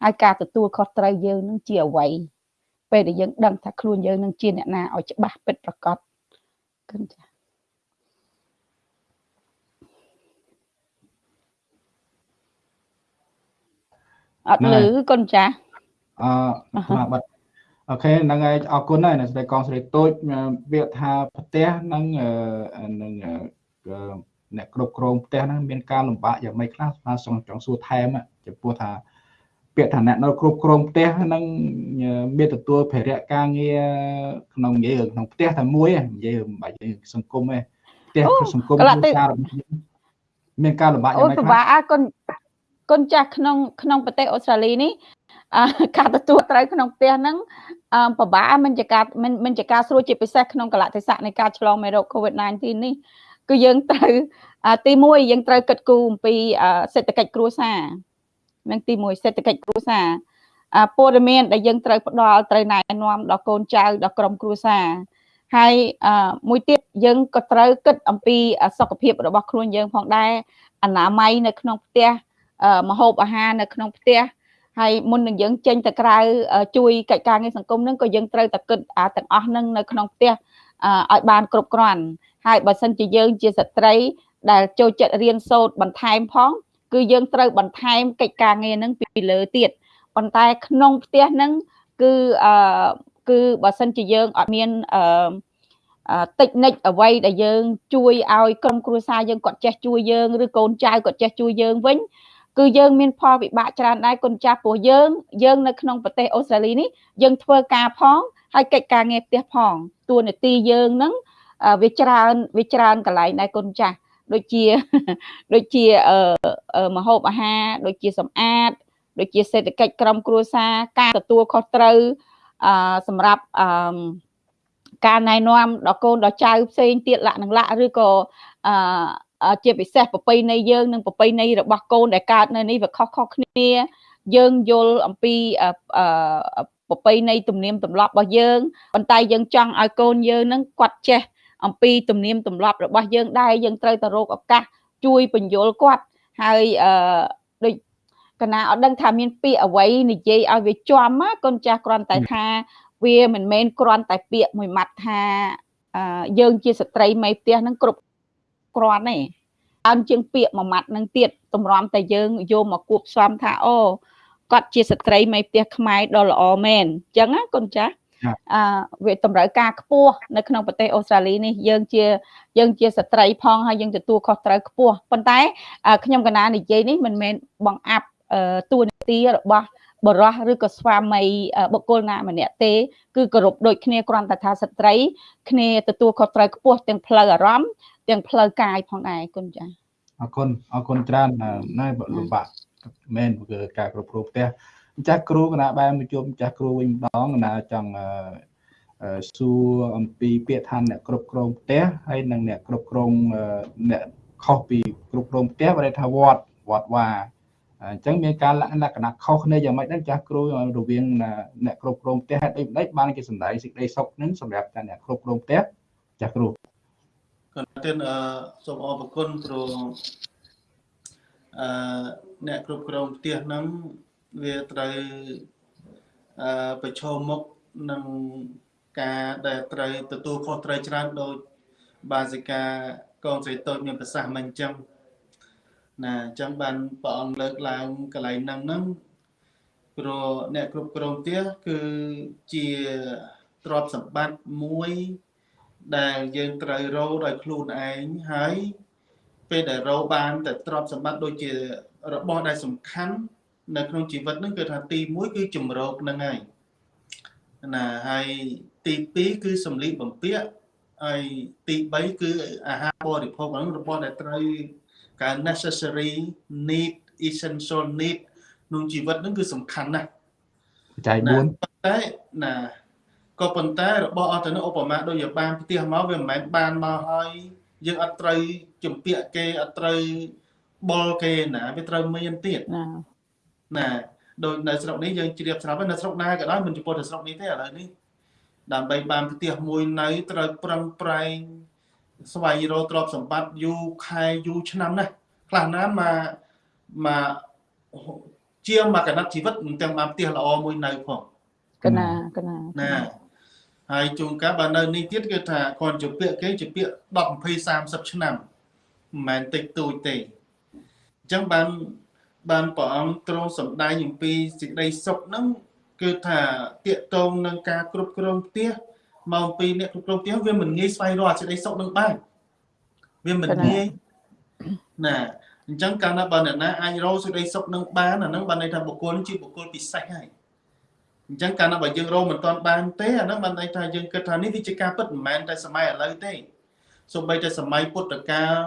ហើយការទទួលខុសត្រូវយើងនឹងជាអ្វីពេលដែលយើងដឹងថាខ្លួនយើងនឹងជាអ្នកណាឲ្យច្បាស់ពិតប្រាកដគិនចា អត់លឺកូនចាអឺស្មាបត្តិអូខេហ្នឹងហើយអរគុណហើយអ្នកស្រីកងស្រីតូចវាថាផ្ទះហ្នឹងនឹងអ្នកគ្រប់គ្រងផ្ទះហ្នឹងមានការលំបាកយ៉ាងម៉េចខ្លះស្មាចង់ចង់សួរថែមចំពោះថាពាក្យថាអ្នកនៅគ្រប់គ្រងផ្ទះហ្នឹងមានទទួលភារៈការងារក្នុងនិយាយក្នុងផ្ទះតែមួយនិយាយមិនបាច់សង្គមទេផ្ទះសង្គមគ្រួសារមានការលំបាកយ៉ាងម៉េចខ្លះអូពិបាកគុណ គុណចាស់ក្នុងក្នុងប្រទេសអូស្ត្រាលីនេះការទទួលត្រូវក្នុងផ្ទះហ្នឹងពិបាកមិនជាការមិនជាការស្រួលជាពិសេសក្នុងកលៈទេសៈនៃការឆ្លងមេរោគ COVID-19 នេះគឺយើងត្រូវទី1យើងត្រូវគិតគូរអំពីសេដ្ឋកិច្ចគ្រួសារនឹងទី1សេដ្ឋកិច្ចគ្រួសារព័ត៌មានដែលយើងត្រូវផ្ដល់ត្រូវណែនាំដល់កូនចៅដល់ក្រុមគ្រួសារហើយមួយទៀតយើងក៏ត្រូវគិតអំពីសុខភាពរបស់ខ្លួនយើងផងដែរអនាម័យនៅក្នុងផ្ទះ មហូបអាហារនៅក្នុងផ្ទះហើយមុននឹងយើងចេញទៅក្រៅជួយកិច្ចការងារសង្គមនឹងក៏យើងត្រូវតែគិតអាទាំងអស់នឹងនៅក្នុងផ្ទះឲ្យបានគ្រប់គ្រាន់ហើយបើសិនជាយើងជាស្ត្រី ដែលចូលចិត្តរៀនសូត្របន្ថែមផង គឺយើងត្រូវបន្ថែមកិច្ចការងារនឹងពីលើទៀតប៉ុន្តែក្នុងផ្ទះនឹងគឺអឺគឺបើសិនជាយើងអត់មានអឺតិចនិចអ្វីដែលយើង ជួយឲ្យក្រុមគ្រួសារយើងគាត់ចេះជួយយើងឬកូនចៅគាត់ចេះជួយយើងវិញ គឺយើងមានផលវិបាកច្រើនដែរគុណចាស់ព្រោះយើងយើងនៅក្នុងប្រទេសអូស្ត្រាលីនេះយើងធ្វើការផងហើយកិច្ចការងារផ្ទះផងតួនាទីយើងនឹងវាច្រើនវាច្រើនកន្លែងដែរគុណចាស់ដូចជាដូចជាអឺមហូបអាហារដូចជាសម្អាតដូចជាសេដ្ឋកិច្ចក្រុមគ្រួសារការទទួលខុសត្រូវអឺសម្រាប់អឺការណែនាំដល់កូនដល់ចៅផ្សេងទៀតលក្ខនឹងលក្ខឬក៏អឺ ជាពិសេសប្រពៃណីយើងនិងប្រពៃណីរបស់កូនដែលកើតនៅនេះវាខុសខុសគ្នាយើងយល់អំពីអឺប្រពៃណីទំនៀមទម្លាប់របស់យើងប៉ុន្តែយើងចង់ឲ្យកូនយើងនឹងគាត់ចេះអំពីទំនៀមទម្លាប់របស់យើងដែរយើងត្រូវទៅរកឱកាសជួយបញ្យលគាត់ហើយអឺដូចកណាអត់ដឹងថាមានពាក្យអ្វីនិយាយឲ្យវាជាប់កូនចាស់គ្រាន់តែថាវាមិនមែនគ្រាន់តែពាក្យមួយម៉ាត់ថាយើងជាស្ត្រីមេផ្ទះនឹងគ្រប់ គ្រាន់ទេអើជាងពាក្យមួយម៉ាត់នឹងទៀតតម្រាំតែយើងយកមកគួបផ្សំថាអូគាត់ជាស្ត្រីមេផ្ទះខ្មែរដ៏ល្អមែនអញ្ចឹងណាកូនចាស់អឺវាតម្រូវការខ្ពស់នៅក្នុងប្រទេសអូស្ត្រាលីនេះយើងជាយើងជាស្ត្រីផងហើយយើងទទួលខុសត្រូវខ្ពស់ប៉ុន្តែខ្ញុំកណានិយាយនេះមិនមែនបង្អាប់តួនាទីរបស់បរោះឬក៏ស្វាមីបុគ្គលណាម្នាក់ទេគឺគោរពដូចគ្នាគ្រាន់តែថាស្ត្រីគ្នាទទួលខុសត្រូវខ្ពស់ទាំងផ្លូវអារម្មណ៍ ទាំងផ្លូវកាយផងដែរគុណចា៎អរគុណអរគុណច្រើនណែលំបាកមែនគឺការគ្រប់គ្រងផ្ទះចាស់គ្រូគណៈបែរមកជុំចាស់គ្រូវិញម្ដងគណៈចង់សួរអំពីពាក្យថាអ្នកគ្រប់គ្រងផ្ទះហើយនិងអ្នកគ្រប់គ្រងអ្នកខុសពីគ្រប់គ្រងផ្ទះបើថាវត្តវត្តវាអញ្ចឹងមានការលក្ខណៈខុសគ្នាយ៉ាងម៉េចដែរចាស់គ្រូរវាងអ្នកគ្រប់គ្រងផ្ទះហើយដូចម្ដេចបានគេសម្ដែងសេចក្តីសុខនឹងសម្រាប់តែអ្នកគ្រប់គ្រងផ្ទះចាស់គ្រូ កន្ទិនអឺសូមអរគុណគ្រូអឺអ្នកគ្រប់គ្រងផ្ទះហ្នឹងវាត្រូវអឺប្រឈមមុខនឹងការដែលត្រូវទទួលខុសត្រូវច្រើនដោយបាសិកាកងស្រីតូចមានប្រសាសន៍មិនអញ្ចឹងណាអញ្ចឹងបានព្រះអង្គលើកឡើងកន្លែងហ្នឹងហ្នឹងព្រោះអ្នកគ្រប់គ្រងផ្ទះគឺជាទ្រព្យសម្បត្តិមួយ ដែលយើងត្រូវរកដោយខ្លួនឯងហើយពេលដែលរកបានតែទ្រព្យសម្បត្តិដូចជារបស់ដែលសំខាន់នៅក្នុងជីវិតហ្នឹងគឺថាទី1គឺជំរកហ្នឹងហើយណាហើយទី2គឺសម្លៀកបំពាក់ហើយទី3គឺអាហារបរិភោគហ្នឹងរបស់ដែលត្រូវការ necessary need essential need ក្នុងជីវិតហ្នឹងគឺសំខាន់ណាស់ចែក4តែណា ក៏ប៉ុន្តែរបស់អត់ទៅនោះឧបមាដូចជាបានផ្ទះមកវាមិនមែនបានមកហើយយើងអត់ត្រូវជំពាក់គេអត់ត្រូវបុលគេណាវាត្រូវមានទៀតណាណាដូចនៅស្រុកនេះយើងជ្រាបស្រាប់នៅស្រុកណាក៏ដោយមិនចំពោះតែស្រុកនេះទេឥឡូវនេះដើម្បីបានផ្ទះមួយនៅត្រូវប្រឹងប្រែងស្វែងរកទ្រព្យសម្បត្តិយូរខែយូរឆ្នាំណាស់ខ្លះណាមកមកជាងមកកណាត់ជីវិតមិនទាំងបានផ្ទះល្អមួយនៅផងកណាកណាណា ហើយជួនកាលបើនៅនេះទៀតគឺថាគាត់ជពាក់គេជពាក់10 20 30ឆ្នាំមិនមែនតិចតួចទេអញ្ចឹងបានបានព្រះអង្គទ្រង់សម្ដែងអំពីសេចក្តីសុខហ្នឹងគឺថាតាកតងនឹងការគ្រប់គ្រងផ្ទះមកអំពីអ្នកគ្រប់គ្រងផ្ទះវាមិនងាយស្វែងរកសេចក្តីសុខនឹងបានវាមិនងាយណាអញ្ចឹងកាលណាបើអ្នកណាអាចរកសេចក្តីសុខនឹងបានអាហ្នឹងបានន័យថាបុគ្គលជាបុគ្គលពិសេសហើយ អញ្ចឹងកាលណាបើយើងរកមិនទាន់បានទេអាហ្នឹងបានន័យថាយើងគិតថានេះវាជាការពិតមិនមែនតែសម័យឥឡូវទេសូម្បីតែសម័យពុទ្ធកាល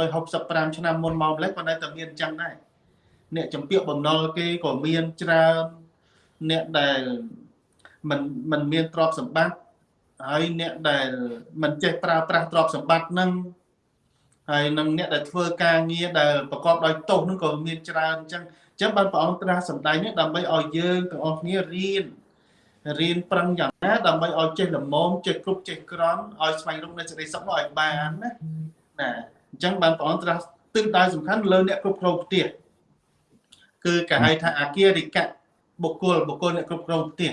2565ឆ្នាំមុនមកម្លេះក៏នៅតែមានអញ្ចឹងដែរអ្នកចម្ពាក់បំណុលគេក៏មានច្រើនអ្នកដែលមិនមិនមានទ្រព្យសម្បត្តិហើយអ្នកដែលមិនចេះប្រើប្រាស់ទ្រព្យសម្បត្តិហ្នឹងហើយនឹងអ្នកដែលធ្វើការងារដែលប្រកបដោយទោសហ្នឹងក៏មានច្រើនអញ្ចឹងអញ្ចឹងបានព្រះអង្គត្រាស់សម្ដែងនេះដើម្បីឲ្យយើងទាំងអស់គ្នារៀនរៀនប្រឹងយ៉ាងណាដើម្បីឲ្យចេះល្មមចេះគ្រប់ចេះក្រន់ឲ្យស្វែងរកនៅសេចក្តីសុខនោះឲ្យបានណាណាអញ្ចឹងបានព្រះអង្គត្រាស់ទិសដៅសំខាន់លើអ្នកគ្រប់គ្រងផ្ទះគឺគេហៅថាអាគារិកៈបុគ្គលបុគ្គលអ្នកគ្រប់គ្រងផ្ទះ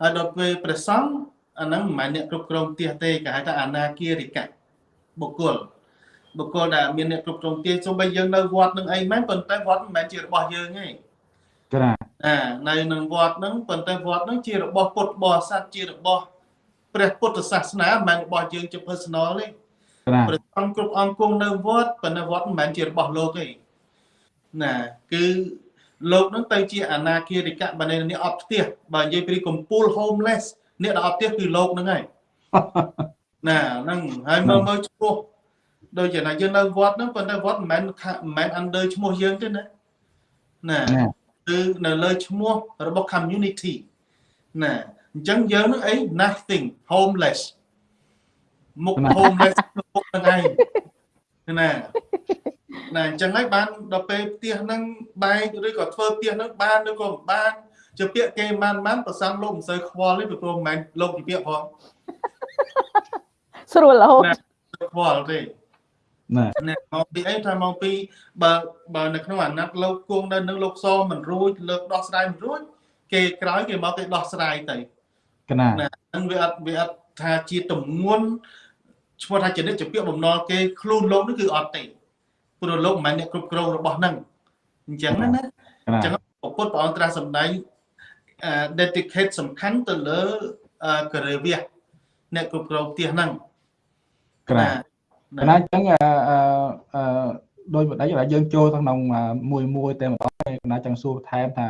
ហើយដល់ពេលព្រះសង្ឃអាហ្នឹងមិនមែនអ្នកគ្រប់គ្រងផ្ទះទេគេហៅថាអនាគារិកៈបុគ្គល បុគ្គលដែលមានអ្នកគ្រប់គ្រងផ្ទះសូម្បីយើងនៅវត្តនឹងអីមែនប៉ុន្តែវត្តមិនមែនជារបស់យើងទេចា៎អានៅនឹងវត្តហ្នឹងប៉ុន្តែវត្តហ្នឹងជារបស់ពុទ្ធបរិស័ទជារបស់ព្រះពុទ្ធសាសនាមិនមែនរបស់យើងជា personal ទេព្រះអង្គគ្រប់អង្គគង់នៅវត្តប៉ុន្តែវត្តមិនមែនជារបស់លោកទេណាគឺលោកនឹងទៅជាអនាគារិកៈបើនេះអត់ផ្ទះបើនិយាយពីកំពូល homeless អ្នកដែលអត់ផ្ទះគឺលោកនឹងហើយណាហ្នឹងហើយមើលមើលឈ្មោះ ដូចជាណាយើងនៅវត្តហ្នឹងប៉ុន្តែវត្តមិនមែនមិនមែន under ឈ្មោះយើងទេណាណាគឺនៅលើឈ្មោះរបស់ community ណាអញ្ចឹងយើងនឹងអី nothing homeless មុខ homeless មុខហ្នឹងឯងណាណាអញ្ចឹងហើយបានដល់ពេលផ្ទះហ្នឹងបែកឬក៏ធ្វើផ្ទះហ្នឹងបានឬក៏មិនបានជាពាក្យគេបានបានប្រសាំលោកមិនសូវខ្វល់ទេព្រោះមិនមែនលោកជាពាក្យផងស្រួលរហូតខ្វល់ទេ ណាណាមកពីអីថាមកពីបើបើនៅក្នុងអាណត្តិលោកគង់នៅនឹងលោកសមិនរួចលើកដោះស្រាយមិនរួចគេក្រោយគេមកគេដោះស្រាយទៅកណាណាហ្នឹងវាអត់វាអត់ថាជាទំងន់ឈ្មោះថាចរិតជាពាក្យបំណុលគេខ្លួនលោកនេះគឺអត់ទេព្រោះលោកមិនមែនអ្នកគ្រប់គ្រងរបស់ហ្នឹងអញ្ចឹងណាណាកណាអញ្ចឹងពុទ្ធព្រះអង្គត្រាស់សម្ដែង dedicate សំខាន់ទៅលើករិវិះអ្នកគ្រប់គ្រងផ្ទះហ្នឹងក ណាកណាអញ្ចឹងអឺអឺអឺដោយបណ្ដេចដែលយើងចូលក្នុងមួយមួយតែម្ដងកណាចង់សួរបន្ថែមថា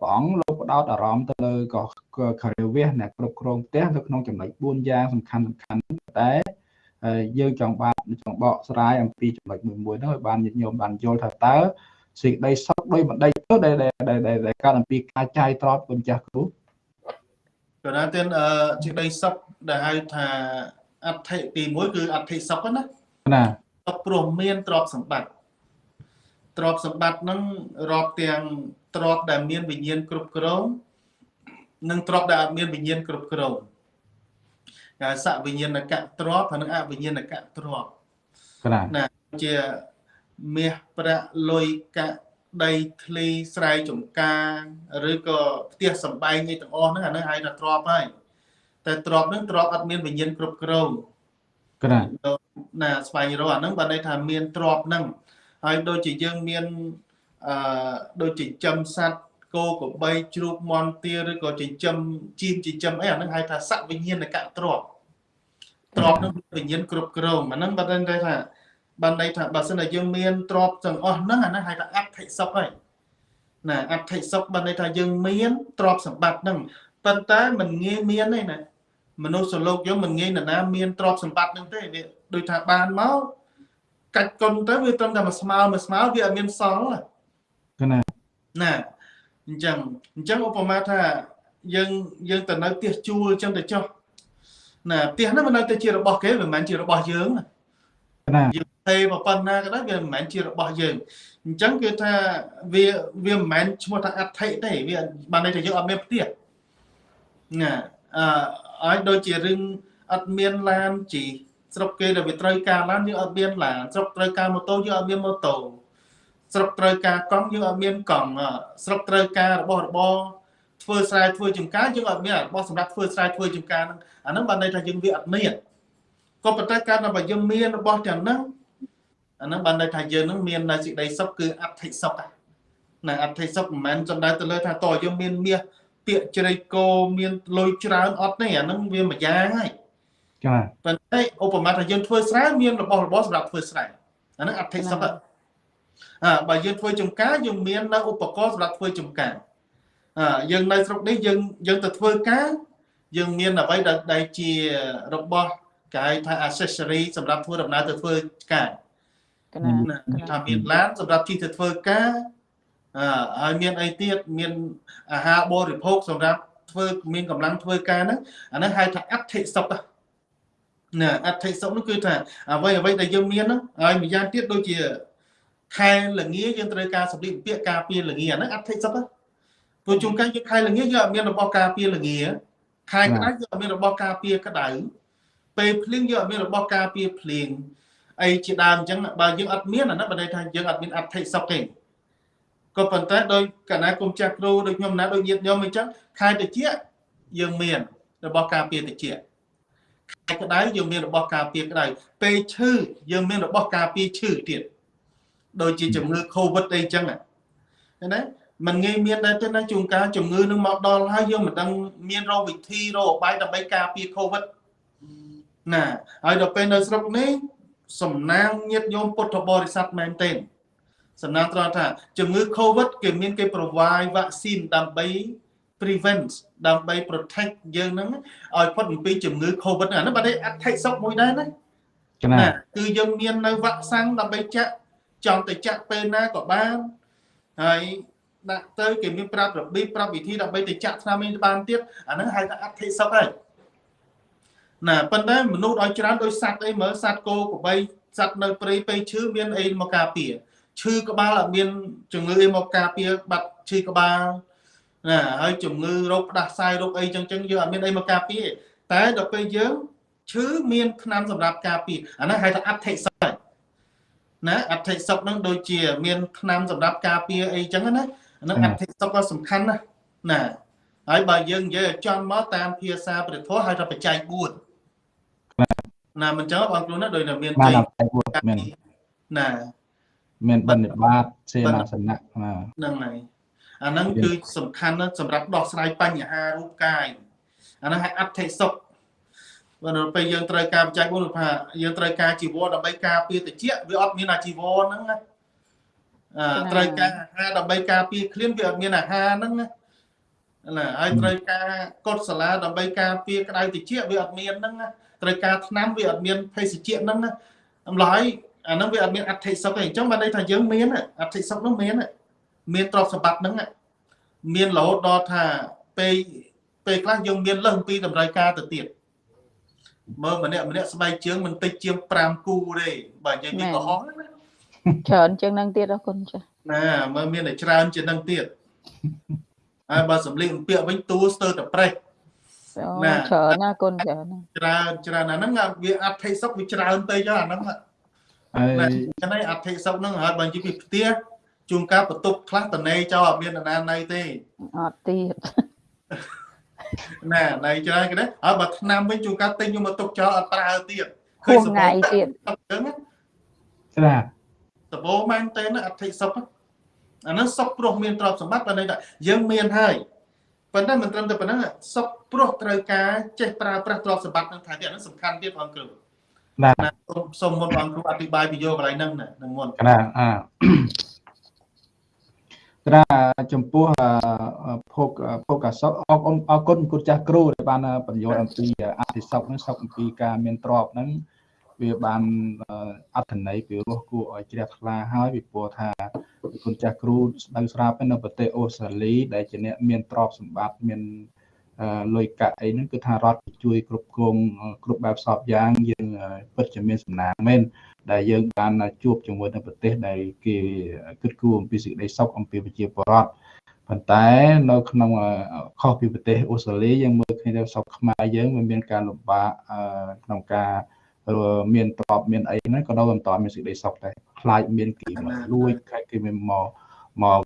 ព្រះអង្គលោកផ្ដោតអារម្មណ៍ទៅលើក៏ការិវៈអ្នកគ្រប់គ្រងផ្ទះនៅក្នុងចំណុច4យ៉ាងសំខាន់សំខាន់តែយើងចង់បានចង់បកស្រាយអំពីចំណុចមួយមួយហ្នឹងឲ្យបានញាតិញោមបានយល់ថាតើសេចក្តីសុខដោយបណ្ដេញទៅដែលដែលកើតអំពីការចាយទ្រព្យគុណចាស់គ្រូក៏ណាទៀតអឺសេចក្តីសុខដែលហៅថា អត្ថិទី1គឺអត្ថិសុខណាណាសុខព្រោះមានទ្រព្យសម្បត្តិទ្រព្យសម្បត្តិហ្នឹងរាប់ទាំងទ្រព្យដែលមានវិញ្ញាណគ្រប់គ្រងនិងទ្រព្យដែលអត់មានវិញ្ញាណគ្រប់គ្រងគេសវិញ្ញាណកៈទ្រព្យហើយនិងអវិញ្ញាណកៈទ្រព្យណាជាមាសប្រាក់លុយកាក់ដីធ្លីស្រែចម្ការ ឬក៏ផ្ទះសំបែងអីទាំងអស់ហ្នឹងអាហ្នឹងហៅថាទ្រព្យហើយ តែទ្រព្យហ្នឹងទ្រព្យអត់មានវិញ្ញាណគ្រប់គ្រងកណាណាស្វែងរកអាហ្នឹងបានន័យថាមានទ្រព្យហ្នឹងហើយដូចជាយើងមានអឺដូចចិញ្ចឹមសត្វគោក្របីជ្រូកមាន់ទាឬក៏ចិញ្ចឹមជៀមចិញ្ចឹមអីអាហ្នឹងហៅថាសវិញ្ញាណកៈទ្រព្យទ្រព្យនឹងវិញ្ញាណគ្រប់គ្រងអាហ្នឹងបានន័យថាបានន័យថាបើសិនតែយើងមានទ្រព្យទាំងអស់ហ្នឹងអាហ្នឹងហៅថាអត្ថិសុខហើយណាអត្ថិសុខបានន័យថាយើងមានទ្រព្យសម្បត្តិហ្នឹងប៉ុន្តែมันងាយមានទេណា មនុស្សសលោកយើងមិនងាយណាមានទ្រព្យសម្បត្តិហ្នឹងទេវាដូចថាបានមកកាច់កុនទៅវាត្រឹមតែមួយស្មើមួយស្មើវាអត់មានសល់ណាណាអញ្ចឹងអញ្ចឹងឧបមាថាយើងយើងទៅនៅផ្ទះជួលអញ្ចឹងទៅចុះណាផ្ទះហ្នឹងមិននៅតែជារបស់គេមិនមែនជារបស់យើងណាយើងទេប៉ុណ្ណាក៏ដោយវាមិនមែនជារបស់យើងអញ្ចឹងគឺថាវាវាមិនមែនឈ្មោះថាអត្ថិទេវាបានន័យថាយើងអត់មានផ្ទះណាអឺ ឲ្យដូចជារឿងអត់មានឡានជីស្រុកគេដែលវាត្រូវការឡានយើងអត់មានឡានស្រុកត្រូវការម៉ូតូយើងអត់មានម៉ូតូស្រុកត្រូវការកង់យើងអត់មានកង់ស្រុកត្រូវការរបស់របរធ្វើស្រែធ្វើចម្ការយើងអត់មានរបស់សម្រាប់ធ្វើស្រែធ្វើចម្ការហ្នឹងអាហ្នឹងបានន័យថាយើងវាអត់មានក៏ប៉ុន្តែការដែលយើងមានរបស់ទាំងហ្នឹងអាហ្នឹងបានន័យថាយើងនឹងមាននៅសេចក្តីសុខគឺអត្ថិសុខណាអត្ថិសុខមិនមែនសំដៅទៅលើថាតើយើងមានមាស ពាក្យជ្រៃគោមានលុយច្រើនអត់ទេអាហ្នឹងវាមួយយ៉ាងហើយចាប៉ុន្តែឧបមាថាយើងធ្វើស្រែមានរបស់របរសម្រាប់ធ្វើស្រែអាហ្នឹងអត្ថិសុខអើបើយើងធ្វើចំការយើងមាននៅឧបករណ៍សម្រាប់ធ្វើចំការអើយើងនៅស្រុកនេះយើងយើងទៅធ្វើការយើងមានអ្វីដែលជារបស់គេហៅថា accessory សម្រាប់ធ្វើដំណើរទៅធ្វើការណាថាមានឡានសម្រាប់ជិះទៅធ្វើការអឺ ហើយមានអីទៀតមានអាហារបរិភោគសម្រាប់ធ្វើមានកម្លាំងធ្វើការហ្នឹងអាហ្នឹងហៅថាអត្ថិសុខណាអត្ថិសុខនោះគឺថាអ្វីអ្វីដែលយើងមានហ្នឹងហើយម្យ៉ាងទៀតដូចជាខែលងាយើងត្រូវការសម្លៀកបំពាក់ការពារលងាហ្នឹងអត្ថិសុខព្រោះជួនកាលយើងខែលងាយើងអត់មានរបស់ការពារលងាខែក្តៅយើងអត់មានរបស់ការពារក្តៅពេលភ្លៀងយើងអត់មានរបស់ការពារភ្លៀងអីជាដើមអញ្ចឹងបើយើងអត់មានអានោះបើន័យថាយើងអត់មានអត្ថិសុខទេ ក៏ប៉ុន្តែដោយកណាគុំចាស់គ្រូដូចខ្ញុំណាដូចញាតិញោមអញ្ចឹងខែតិចយើងមាន របស់ការពារតិចខែក្តៅយើងមានរបស់ការពារក្តៅពេលឈឺយើងមានរបស់ការពារឈឺទៀតដូចជាជំងឺ Covid អីអញ្ចឹងណាมันងាយមានដែរទេណាជួនកាលជំងឺនឹងមកដល់ហើយយើងមិនដឹងមានរោគវិធីរោគបាយដើម្បីការពារ Covid ណាហើយដល់ពេលនៅស្រុកនេះសំណាងញាតញោមពុទ្ធបរិស័ទមែនទេ សំណាងត្រង់ថាជំងឺ Covid គេមានគេ provide vaccine ដើម្បី prevent ដើម្បី protect យើងហ្នឹងឲ្យផុតអំពីជំងឺ Covid ហ្នឹងអានោះបាទអត្ថិសុខមួយដែរណាណាគឺយើងមាននៅវ៉ាក់សាំងដើម្បីចាក់ចង់ទៅចាក់ពេលណាក៏បានហើយដាក់ទៅគេមានប្រាប់របៀបប្រាប់វិធីដើម្បីទៅចាក់ថ្នាំនេះបានទៀតអាហ្នឹងហៅថាអត្ថិសុខហើយណាប៉ុន្តែមនុស្សឲ្យច្រើនដោយសត្វអីមើលសត្វគោក្របីសត្វនៅព្រៃពេលឈឺមានអីមកការពារ ឈឺក្បាលអត់មានជំងឺអីមកការពារបាត់ឈឺក្បាលណាហើយជំងឺរោគផ្ដាសាយរោគអីចឹងចឹងយើងអត់មានអីមកការពារតែដល់ពេលយើងឈឺមានថ្នាំសម្រាប់ការពារអាហ្នឹងហៅថាអត្ថិស័យណាអត្ថិសុខហ្នឹងដូចជា មានថ្នាំសម្រាប់ការពារអីចឹងណាហ្នឹងអត្ថិសុខក៏សំខាន់ណាណាហើយបើយើងនិយាយឲ្យចំមកតាមភាសាព្រះធម៌ហៅថាបច្ច័យ4ណាមិនចឹងបងគ្រូណាដូចតែមានចៃ4មានណា មានបណ្ឌិបាតសេនាសនៈហ្នឹងហើយអាហ្នឹងគឺសំខាន់ណាស់សម្រាប់ដោះស្រាយបញ្ហារូបកាយអាហ្នឹងហៅអត្ថិសុខបើនៅពេលយើងត្រូវការបច្ច័យ4ថាយើងត្រូវការជីវរដើម្បីការពារតិចវាអត់មានអាជីវរហ្នឹងណាត្រូវការអាហារដើម្បីការពារឃ្លានវាអត់មានអាហារហ្នឹងណាណាហើយត្រូវការកុដសាលាដើម្បីការពារក្តៅតិចវាអត់មានហ្នឹងណាត្រូវការថ្នាំវាអត់មានភេសជ្ជៈហ្នឹងណាអំឡយ អាហ្នឹងវាអត់មានអត្ថិសុខទេអញ្ចឹងបានន័យថាយើងមានអត្ថិសុខនោះមានមានទ្រព្យសម្បត្តិហ្នឹងមានរហូតដល់ថាពេលពេលខ្លះយើងមានលើសពីតម្រូវការទៅទៀតមើលម្នាក់ម្នាក់ស្បែកជើងមិនតិចជាង5គូទេបើនិយាយពីកំហុសណាច្រើនជាងនឹងទៀតអរគុណចាណាមើលមានតែច្រើនជាងនឹងទៀតហើយបើសម្លៀកបំពាក់វិញតួស្ទើរតែប្រេះណាច្រើនណាគុណច្រើនច្រើនច្រើនអាហ្នឹងវាអត្ថិសុខវាច្រើនពេកអាហ្នឹង ហើយចឹងហើយអត្ថិសុខហ្នឹងហើយបើនិយាយពីផ្ទះជួនកាលបន្ទប់ខ្លះតនេចោលអត់មានណាណៃទេអត់ទៀតណាណៃច្រើនគេណាហើយបើឆ្នាំវិញជួនកាលទិញយកមកទុកចោលអត់ប្រើទៀតឃើញថ្ងៃទៀតចឹងណាដបោមែនតើអធិសុខអានោះសុខព្រោះមានទ្រព្យសម្បត្តិបើន័យថាយើងមានហើយប៉ុន្តែមិនត្រឹមតែប៉ុណ្ណឹងសុខព្រោះត្រូវការចេះប្រើប្រាស់ទ្រព្យសម្បត្តិនឹងថែទៀតអានោះសំខាន់ទៀតបងគ្រូ ណាសូមមុនបងគ្រូអធិប្បាយពីយកកន្លែងហ្នឹងណានឹងមុនណាអាត្រាចំពោះភោគភោគសុខអរគុណអរគុណគុណចាស់គ្រូដែលបានបញ្យល់អំពីអតិសុខហ្នឹងសុខអំពីការមានទ្រព្យហ្នឹងវាបានអត្ថន័យពីរស់គួរឲ្យជ្រះថ្លាហើយពីព្រោះថាគុណចាស់គ្រូស្ដៅស្រាប់នៅប្រទេសអូស្ត្រាលីដែលជាអ្នកមានទ្រព្យសម្បត្តិមាន លុយកាក់អីហ្នឹងគឺថារដ្ឋជួយគ្រប់គ្រងគ្រប់បែបសពយ៉ាងយើងពិតជាមានសំណាងមែនដែលយើងបានជួបជាមួយនៅប្រទេសដែលគេគិតគូរអំពីសេចក្តីសុខអំពីប្រជាពលរដ្ឋប៉ុន្តែនៅក្នុងខុសពីប្រទេសអូស្ត្រាលីយើងមើលឃើញថាសុខខ្មែរយើងវាមានការលំបាកក្នុងការមានទ្រព្យមានអីហ្នឹងក៏នៅមិនតមានសេចក្តីសុខដែរខ្លាចមានគេមកលួចខ្លាចគេមក មក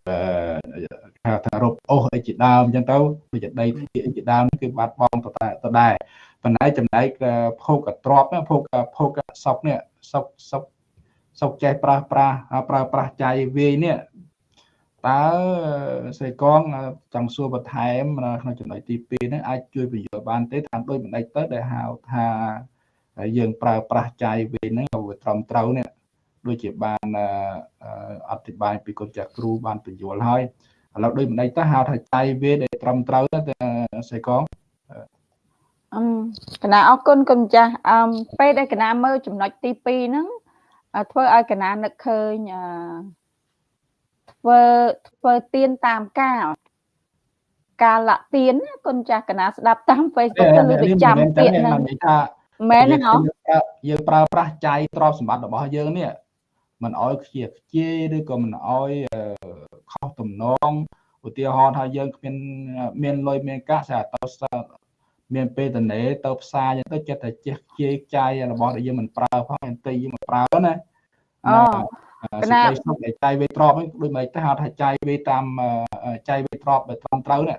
ថាថារົບអូសអីជាដើមអញ្ចឹងទៅវាចដីទីអីជាដើមគឺបាត់បង់ទៅតែទៅដែរប៉ុន្តែចំណែកភោគទ្រព្យភោគភោគសុខនេះសុខសុខសុខចេះប្រាស់ប្រាស់ប្រើប្រាស់ចៃវាយនេះតើស្រីកងចង់សួរបន្ថែមក្នុងចំណុចទី2ហ្នឹងអាចជួយបញ្យល់បានទេតាមដូចមិនដេចទៅដែលហៅថាយើងប្រើប្រាស់ចៃវាយហ្នឹងឲ្យត្រឹមត្រូវនេះ ដូចជាបានអធិប្បាយពីគុណចាស់គ្រូបានបញ្យល់ហើយឥឡូវដូចមិនដេចទៅហៅថាចៃវាដែលត្រឹមត្រូវទៅស្រីកងអឺកណាអរគុណគុណចាស់អឺពេលដែលកណាមើលចំណុចទី2ហ្នឹងធ្វើឲ្យកណានឹកឃើញអឺធ្វើធ្វើទៀនតាមកាលកាលៈទៀនគុណចាស់កណាស្ដាប់តាម Facebook ទៅលើទៅចាំទៀនហ្នឹងមែនទេហ៎យើងប្រើប្រាស់ចៃទ្រព្យសម្បត្តិរបស់យើងនេះ មិនអោយខ្ជាខ្ជាយឬក៏មិនអោយខុសទំនងឧទាហរណ៍ថាយើងគ្មានមានលុយមានកាក់ស្អាតទៅមានពេលតនេទៅផ្សារអញ្ចឹងទៅចិត្តតែជះខ្ជាយចាយរបស់ដែលយើងមិនប្រើផងអន្តិយើងមិនប្រើណាអូកណាសុខចាយវេទ្របហ្នឹងដូចមិនទៅហៅថាចាយវេតាមចាយវេទ្របដែលត្រឹមត្រូវណា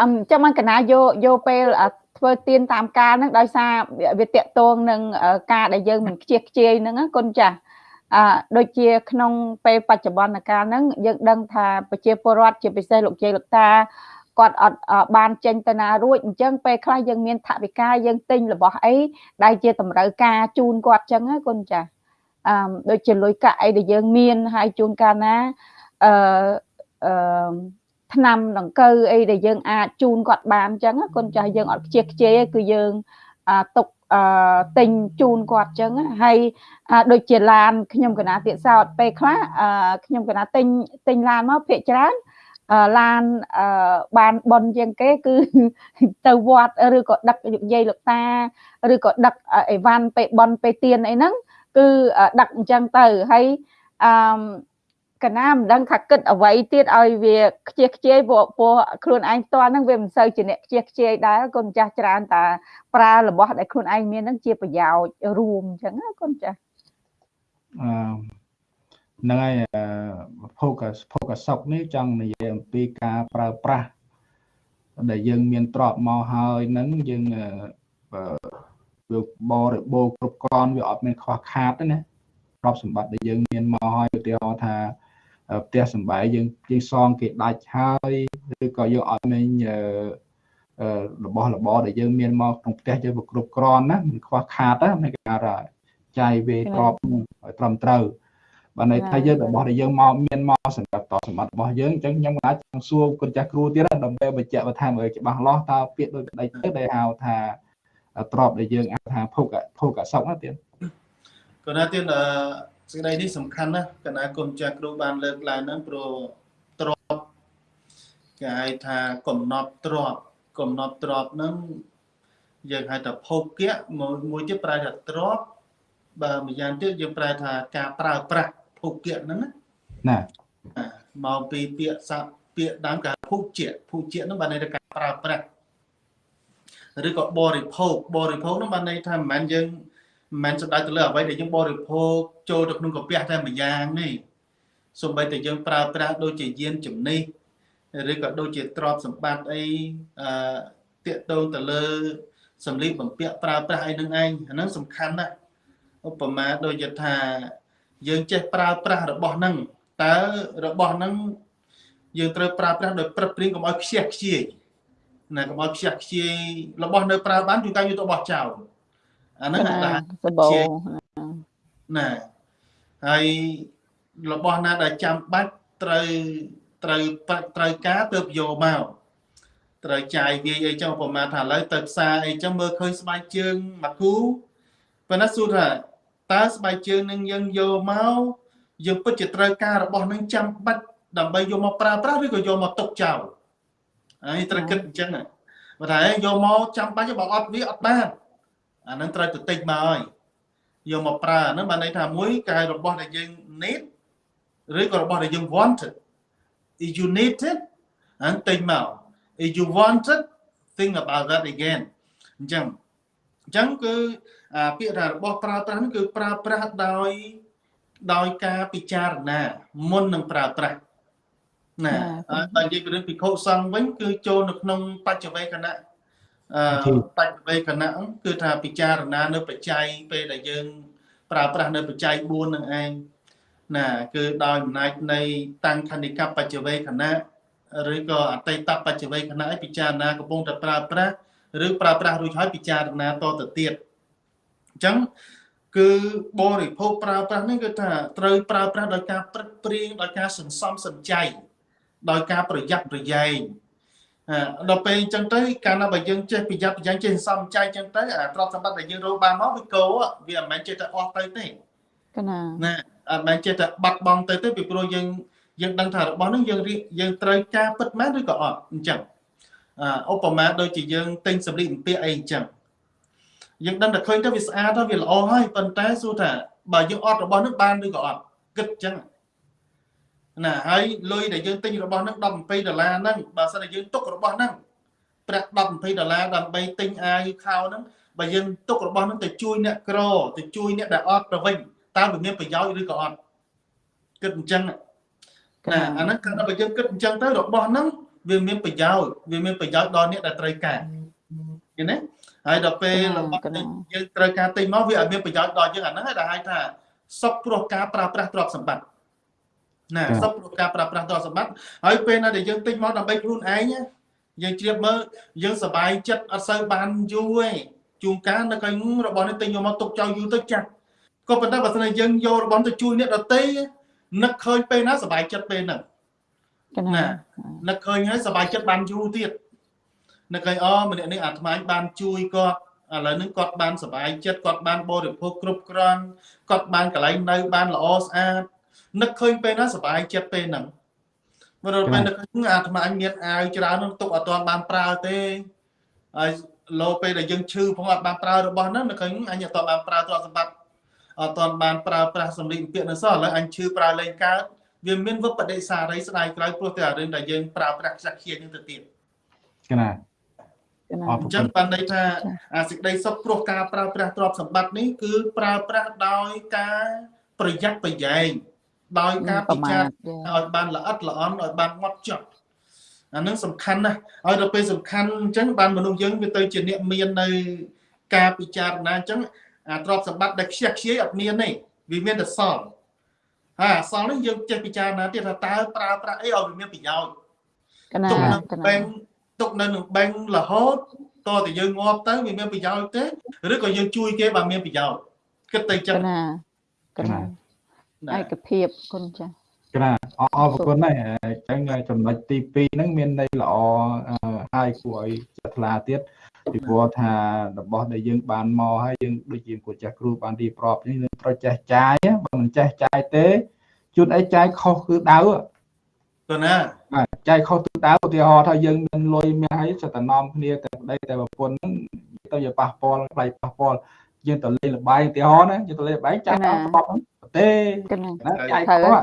អញ្ចឹងមិនកណាយកយកពេល ធ្វើទៀនតាមការហ្នឹងដោយសារវាតកតងនឹងការដែលយើងមិនខ្ជិះខ្ជាយហ្នឹងគុណចាស់អឺដូចជាក្នុងពេលបច្ចុប្បន្នកាលហ្នឹងយើងដឹងថាប្រជាពលរដ្ឋជាពិសេសលោកជ័យលោកតាគាត់អត់បានចេញទៅណារួចអញ្ចឹងពេលខ្លះយើងមានថវិកាយើងទិញរបស់អីដែលជាតម្រូវការជូនគាត់អញ្ចឹងណាគុណចាស់អឺដូចជាលុយកាក់អីដែលយើងមានហើយជូនកាលណាអឺអឺ ឆ្នាំដង្កូវអីដែលយើងអាចជូនគាត់បានអញ្ចឹងគុណចាស់យើងអត់ខ្ជិះខ្ជាយគឺយើងទុកអឺទិញជូនគាត់អញ្ចឹងហើយដូចជាឡានខ្ញុំកណាទៀតសោតពេលខ្លះខ្ញុំកណាទិញទិញឡានមកភាកច្រើនឡានបានបនជាងគេគឺទៅវត្តឬក៏ដឹកលោកយាយលោកតាឬក៏ដឹកអីវ៉ាន់ពេលបនពេលទៀនអីហ្នឹងគឺដឹកអញ្ចឹងទៅហើយអឺ កណាមិនដឹងថាគិតអ្វីទៀតឲ្យវាខ្ជិះខ្ជាយព្រោះព្រោះខ្លួនឯងផ្ទាល់ហ្នឹងវាមិនសូវជាអ្នកខ្ជិះខ្ជាយដែរកូនចាស់ច្រើនតាប្រើរបស់ដែលខ្លួនឯងមានហ្នឹងជាប្រយោជន៍រួមអញ្ចឹងណាកូនចាស់អឺហ្នឹងហើយភោគភោគសុខនេះចង់និយាយអំពីការប្រើប្រាស់ដែលយើងមានទ្រព្យមកហើយហ្នឹងយើងវាបរិបូរគ្រប់គ្រាន់វាអត់មានខ្វះខាតទេណាទ្រព្យសម្បត្តិដែលយើងមានមកហើយឧទាហរណ៍ថា ផ្ទះសម្បែងយើងយើងសងគេដាច់ហើយឬក៏យើងអត់មានរបស់របរដែលយើងមានមកក្នុងផ្ទះយើងវាគ្រប់គ្រាន់ណាមិនខ្វះខាតណានៃការចាយវេទ្រព្យឲ្យត្រឹមត្រូវបើន័យថាយើងរបស់ដែលយើងមកមានមកសម្រាប់តសម្បត្តិរបស់យើងអញ្ចឹងខ្ញុំអាចចង់សួរគុណចាស់គ្រូទៀតដើម្បីបញ្ជាក់បន្ថែមឲ្យច្បាស់លាស់តើពាក្យដូចក្តីទៅដែលហៅថាទ្របដែលយើងអាចថាភោគភោគសុខណាទៀតគាត់ថាទៀតអឺ សេចក្តីនេះសំខាន់ណាស់កណាគុណចាស់គ្រូបានលើកឡើងហ្នឹងព្រោះទ្របគេហៅថាកំណត់ទ្របកំណត់ទ្របហ្នឹងយើងហៅថាភោគៈមួយទៀតប្រែថាទ្របបើម្យ៉ាងទៀតយើងប្រែថាការប្រើប្រាស់ភោគៈហ្នឹងណាមកពីពាក្យស័ព្ទពាក្យដើមគេភោជៈភោជៈហ្នឹងបានន័យថាការប្រើប្រាស់ឬក៏បរិភោគបរិភោគហ្នឹងបានន័យថាមិនមែនយើង មិនមែនសំដៅទៅលើអ្វីដែលយើងបរិភោគចូលទៅក្នុងកាពះតែម្យ៉ាងនេះសូម្បីតែយើងប្រើប្រាស់ដូចជាយានជំនិះឬក៏ដូចជាទ្រព្យសម្បត្តិអីអឺតាកតងទៅលើសម្លៀកបំពាក់ប្រើប្រាស់អីនឹងឯងអាហ្នឹងសំខាន់ណាស់ឧបមាដូចជាថាយើងចេះប្រើប្រាស់របស់ហ្នឹងតើរបស់ហ្នឹងយើងត្រូវប្រើប្រាស់ដោយព្រឹកព្រៀងកុំឲ្យខ្ជះខ្ជាយណាកុំឲ្យខ្ជះខ្ជាយរបស់នៅប្រើបានជួនកាលយកទៅបោះចោល អាហ្នឹងអាសបោណាហើយរបស់ណាដែលចាំបាច់ត្រូវត្រូវត្រូវការទៅយកមកត្រូវចាយវាយអីចឹងប្រហែលថាឥឡូវទៅផ្សារអីចឹងមើលឃើញស្បែកជើងមកគូប៉ុន្តែសួរថាតើស្បែកជើងនឹងយើងយកមកយើងពិតជាត្រូវការរបស់នឹងចាំបាច់ដើម្បីយកមកប្រើប្រាស់ឬក៏យកមកទុកចោលហើយត្រូវគិតអញ្ចឹងបើថាយកមកចាំបាច់បើអត់វាអត់បាន អានឹងត្រូវទៅទិញមកហើយយកមកប្រើអានឹងបានន័យថាមួយកាយរបស់ដែលយើង need ឬក៏របស់ដែលយើង wanted if you need it អានទិញមក if you want it think about that again អញ្ចឹងអញ្ចឹងគឺអាពាក្យថារបស់ប្រើប្រាស់នេះគឺប្រើប្រាស់ដោយដោយការពិចារណា មុននឹងប្រើប្រាស់ណាបើនិយាយពីរឿងពិខុសង្ឃវិញគឺចូលនៅក្នុងបច្ចវេគណៈ អឺបច្ចវេគណៈគឺថាពិចារណានៅបច្ច័យពេលដែលយើង ប្រើប្រាស់នៅបច្ច័យ4នឹងឯងណាគឺដោយអំណាចនៃតាំងខនិកបច្ចវេគណៈឬក៏អតីតបច្ចវេគណៈឲ្យពិចារណាកំពុងតែប្រើប្រាស់ឬប្រើប្រាស់រួចហើយពិចារណាតទៅទៀតអញ្ចឹងគឺបរិភោគប្រើប្រាស់នេះគឺថាត្រូវប្រើប្រាស់ដោយការព្រឹកព្រៀងដោយការសន្សំសំចៃដោយការប្រយ័ត្នប្រយែង ដល់ពេលអញ្ចឹងទៅកាលណាបើយើងចេះប្រយ័ត្នប្រយែងចេះសន្សំចៃអញ្ចឹងទៅអាទ្រព្យសម្បត្តិដែលយើងរកបានមកវាកោវាមិនមែនចេះតែអស់ទៅទេកណាណាអត់មែនចេះតែបាត់បង់ទៅទេពីព្រោះយើងយើងដឹងថារបស់នឹងយើងយើងត្រូវការពិតមែនឬក៏អត់អញ្ចឹងឧបមាដូចជាយើងទិញសម្លៀកបំពាក់អីអញ្ចឹងយើងដឹងតែឃើញទៅវាស្អាតទៅវាល្អហើយប៉ុន្តែសួរថាបើយើងអត់របស់នឹងបានឬក៏អត់គិតអញ្ចឹង ណាហើយលុយដែលយើងទិញរបស់នឹង10 20ដុល្លារហ្នឹងបើសិនតែយើងទុករបស់ហ្នឹងប្រាក់10 20ដុល្លារដើម្បីទិញអាវខោហ្នឹងបើយើងទុករបស់ហ្នឹងទៅជួយអ្នកក្រទៅជួយអ្នកដែលអត់ទៅវិញតើវាមានប្រយោជន៍ឬក៏អត់គិតអញ្ចឹងណាអាហ្នឹងគឺបើយើងគិតអញ្ចឹងទៅរបស់ហ្នឹងវាមានប្រយោជន៍វាមានប្រយោជន៍ដល់អ្នកដែលត្រូវការឃើញទេហើយដល់ពេលរបស់យើងត្រូវការទិញមកវាអត់មានប្រយោជន៍ដល់យើងអាហ្នឹងហើយដែលហៅថាសុខព្រោះការប្រើប្រាស់ទ្រព្យសម្បត្តិ ណាសុខព្រោះការប្រើប្រាស់ទ្រព្យសម្បត្តិហើយពេលណាដែលយើងទិញមកដើម្បីខ្លួនឯងយើងជ្រាបមើលយើងសប្បាយចិត្តអត់សូវបានយូរទេជួនកាលនៅកញ្ញរបស់នេះទិញយកមកទុកចោលយូរទៅចាស់ក៏ប៉ុន្តែបើស្នេហ៍យើងយករបស់ទៅជួយអ្នកដទៃនឹកឃើញពេលណាសប្បាយចិត្តពេលហ្នឹងណានឹកឃើញហើយសប្បាយចិត្តបានយូរទៀតនឹកឃើញអូម្នាក់នេះអាត្មាបានជួយគាត់ឥឡូវនេះគាត់បានសុបាយចិត្តគាត់បានបរិភោគគ្រប់គ្រាន់គាត់បានកន្លែងនៅបានល្អស្អាត នឹកឃើញពេលណាសុបាយចិត្តពេលហ្នឹងមកដល់ពេលនឹកឃើញអាត្មាមានអាវច្រើននឹងទុកអត់ទាន់បានប្រើទេហើយលោពេលដែលយើងឈឺផងអត់បានប្រើរបស់ហ្នឹងនឹកឃើញអញអត់ទាន់បានប្រើទ្រព្យសម្បត្តិអត់ទាន់បានប្រើប្រាស់សម្លៀកបំពាក់នៅសោះឥឡូវអញឈឺប្រើលេងកើតវាមានវិបដិសារីស្ដាយក្រោយព្រោះតែអារឿងដែលយើងប្រើប្រាស់ខ្ជះខ្ជាយនឹងទៅទៀតកណាអញ្ចឹងបានន័យថាអាសេចក្តីសុខព្រោះការប្រើប្រាស់ទ្រព្យសម្បត្តិនេះគឺប្រើប្រាស់ដោយការប្រយ័ត្នប្រយែង ដោយការពិចារណាឲ្យបានល្អិតល្អន់ឲ្យបានម៉ត់ចត់អានឹងសំខាន់ណាស់ឲ្យដល់ពេលសំខាន់អញ្ចឹងបានមនុស្សយើងវាទៅជាអ្នកមាននៅការពិចារណាអញ្ចឹងអាទ្រព្យសម្បត្តិដែលខ្ជះខ្ជាយអត់មានទេវាមានតែសល់ហើយអសល់នេះយើងចេះពិចារណាទៀតថាតើប្រើប្រាស់អីឲ្យវាមានប្រយោជន៍កណាទុកនៅបេងទុកនៅនឹងបេងរហូតតើតែយើងងាប់ទៅវាមានប្រយោជន៍ទេឬក៏យើងជួយគេបើមានប្រយោជន៍គិតទៅចឹងណាកណា ឯកភាពគុណចាកណាអរអរគុណហើយអញ្ចឹងចំណុចទី2ហ្នឹងមានន័យល្អហើយគួរឲ្យចាត់ថ្លាទៀតពីព្រោះថារបស់ដែលយើងបានមកហើយយើងដូចជាគួរចាស់គ្រូបានរៀបរាប់នេះយើងត្រូវចេះចាយបើមិនចេះចាយទេជួនអីចាយខុសគឺដៅទៅណាចាយខុសទិសដៅឧទាហរណ៍ថាយើងមានលុយមានហើយសិតតែនាំគ្នាតែប្តីតែប្រពន្ធហ្នឹងទៅជាប៉ះពាល់ផ្លៃប៉ះពាល់យើងទៅលេងលបាយឧទាហរណ៍ណាយើងទៅលេងលបាយចាយតាមស្បប់ហ្នឹង ទេណាចាយខុស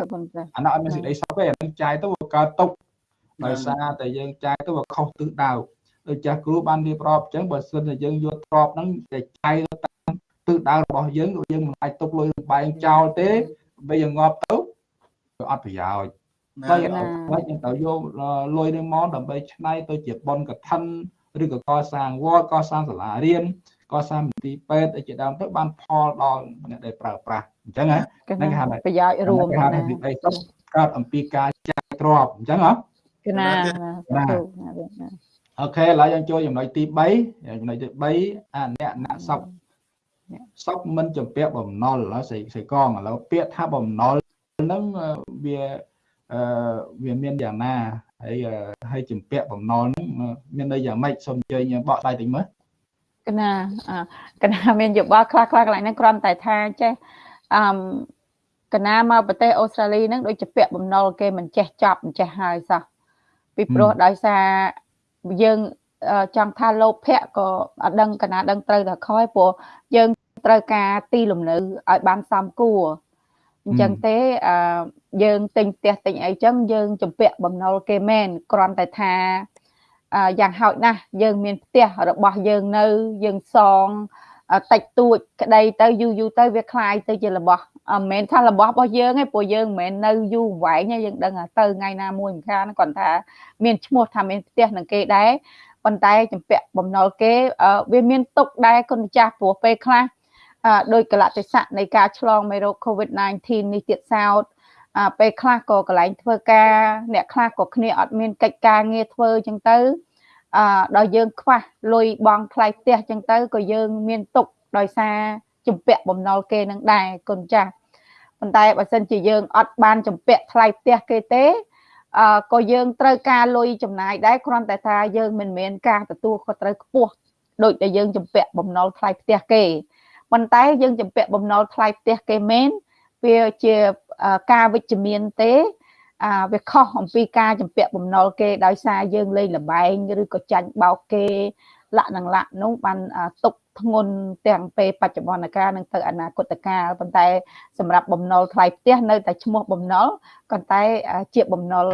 អានោះអត់មានសេចក្តីសុខទេអានឹងចាយទៅវាកើតទុកដោយសារតែយើងចាយទៅវាខុសទិសដៅដូចចាស់គ្រូបានរៀបរាប់អញ្ចឹងបើសិនតែយើងយកទ្របហ្នឹងតែចាយទៅតាមទិសដៅរបស់យើងយើងមិនអាចទុកលុយលបាយចោលទេបើយើងងាប់ទៅវាអត់ប្រយោជន៍បើយើងបើយើងទៅយកលុយនេះមកដើម្បីឆ្នៃទៅជាបនកឋិនឬក៏កសាងវត្តកសាងសាលារៀនកសាងមន្ទីរពេទ្យជាដើមទៅបានផលដល់អ្នកដែលប្រើប្រាស់ អញ្ចឹងហ្នឹងគេហៅប្រយោជន៍រួមណាវិបត្តិកើតអំពីការចាយទ្របអញ្ចឹងហ៎កណាអូខេឥឡូវយើងចូលចំណុចទី3ចំណុចទី3អាអ្នកណាក់សពសពមិនចម្ពាក់បំណុលស្រីស្រីកងឥឡូវពាក្យថាបំណុលហ្នឹងវាអឺវាមានយ៉ាងណាហើយហើយចម្ពាក់បំណុលហ្នឹងមានន័យយ៉ាងម៉េចសូមអញ្ជើញបកស្រាយតិចមើលកណាកណាមានយោបល់ខ្លះខ្លះកន្លែងហ្នឹងគ្រាន់តែថាចេះ អឺកណាមកប្រទេសអូស្ត្រាលីហ្នឹងដូចជាពាក់បំណុលគេមិនចេះចាប់មិនចេះហើយសោះពីព្រោះដោយសារយើងចង់ថាលោភៈក៏អត់ដឹងកណាដឹងត្រូវតែខ້ອຍព្រោះយើងត្រូវការទីលំនៅឲ្យបានសមគួរអញ្ចឹងទេអឺយើងទិញផ្ទះទិញអីចឹងយើងចម្ពាក់បំណុលគេមែនគ្រាន់តែថាយ៉ាងហោចណាស់យើងមានផ្ទះរបស់យើងនៅយើងសង តិចតួចក្តីទៅយូរយូរទៅវាคล้ายទៅជារបស់មិនមែនថារបស់របស់យើងទេព្រោះយើងមិនមែននៅយូរវែងទេយើងដឹងទៅថ្ងៃណាមួយមិនខានគាត់ថាមានឈ្មោះថាមានផ្ទះនឹងគេដែរប៉ុន្តែចម្ពាក់បំណុលគេវាមានទុកដែរគុណម្ចាស់ព្រោះពេលខ្លះដោយកលៈទេសៈនៃការឆ្លងមេរោគ COVID-19 នេះទៀតសោតពេលខ្លះក៏កន្លែងធ្វើការអ្នកខ្លះក៏គ្នាអត់មានកិច្ចការងារធ្វើអញ្ចឹងទៅ អឺដល់យើងខ្វះលុយបង់ថ្លៃផ្ទះអញ្ចឹងទៅក៏យើងមានទុកដោយសារជំពាក់បំណុលគេនឹងដែរគុណចាស់ប៉ុន្តែបើសិនជាយើងអត់បានជំពាក់ថ្លៃផ្ទះគេទេអឺក៏យើងត្រូវការលុយចំណាយដែរគ្រាន់តែថាយើងមិនមែនការទទួលខុសត្រូវខ្ពស់ដូចដែលយើងជំពាក់បំណុលថ្លៃផ្ទះគេប៉ុន្តែយើងជំពាក់បំណុលថ្លៃផ្ទះគេមែនវាជាការវិជ្ជមានទេ អាវាខុសអំពីការចម្ពាក់បំណុលគេដោយសារយើងលេងលបែងឬក៏ចាញ់បោកគេលក្ខនឹងលក្ខនោះបានទុកធ្ងន់ទាំងពេលបច្ចុប្បន្នកាលនិងទៅអនាគតកាលប៉ុន្តែ សម្រាប់បំណុលថ្លៃផ្ទះនៅតែឈ្មោះបំណុលប៉ុន្តែជាបំណុល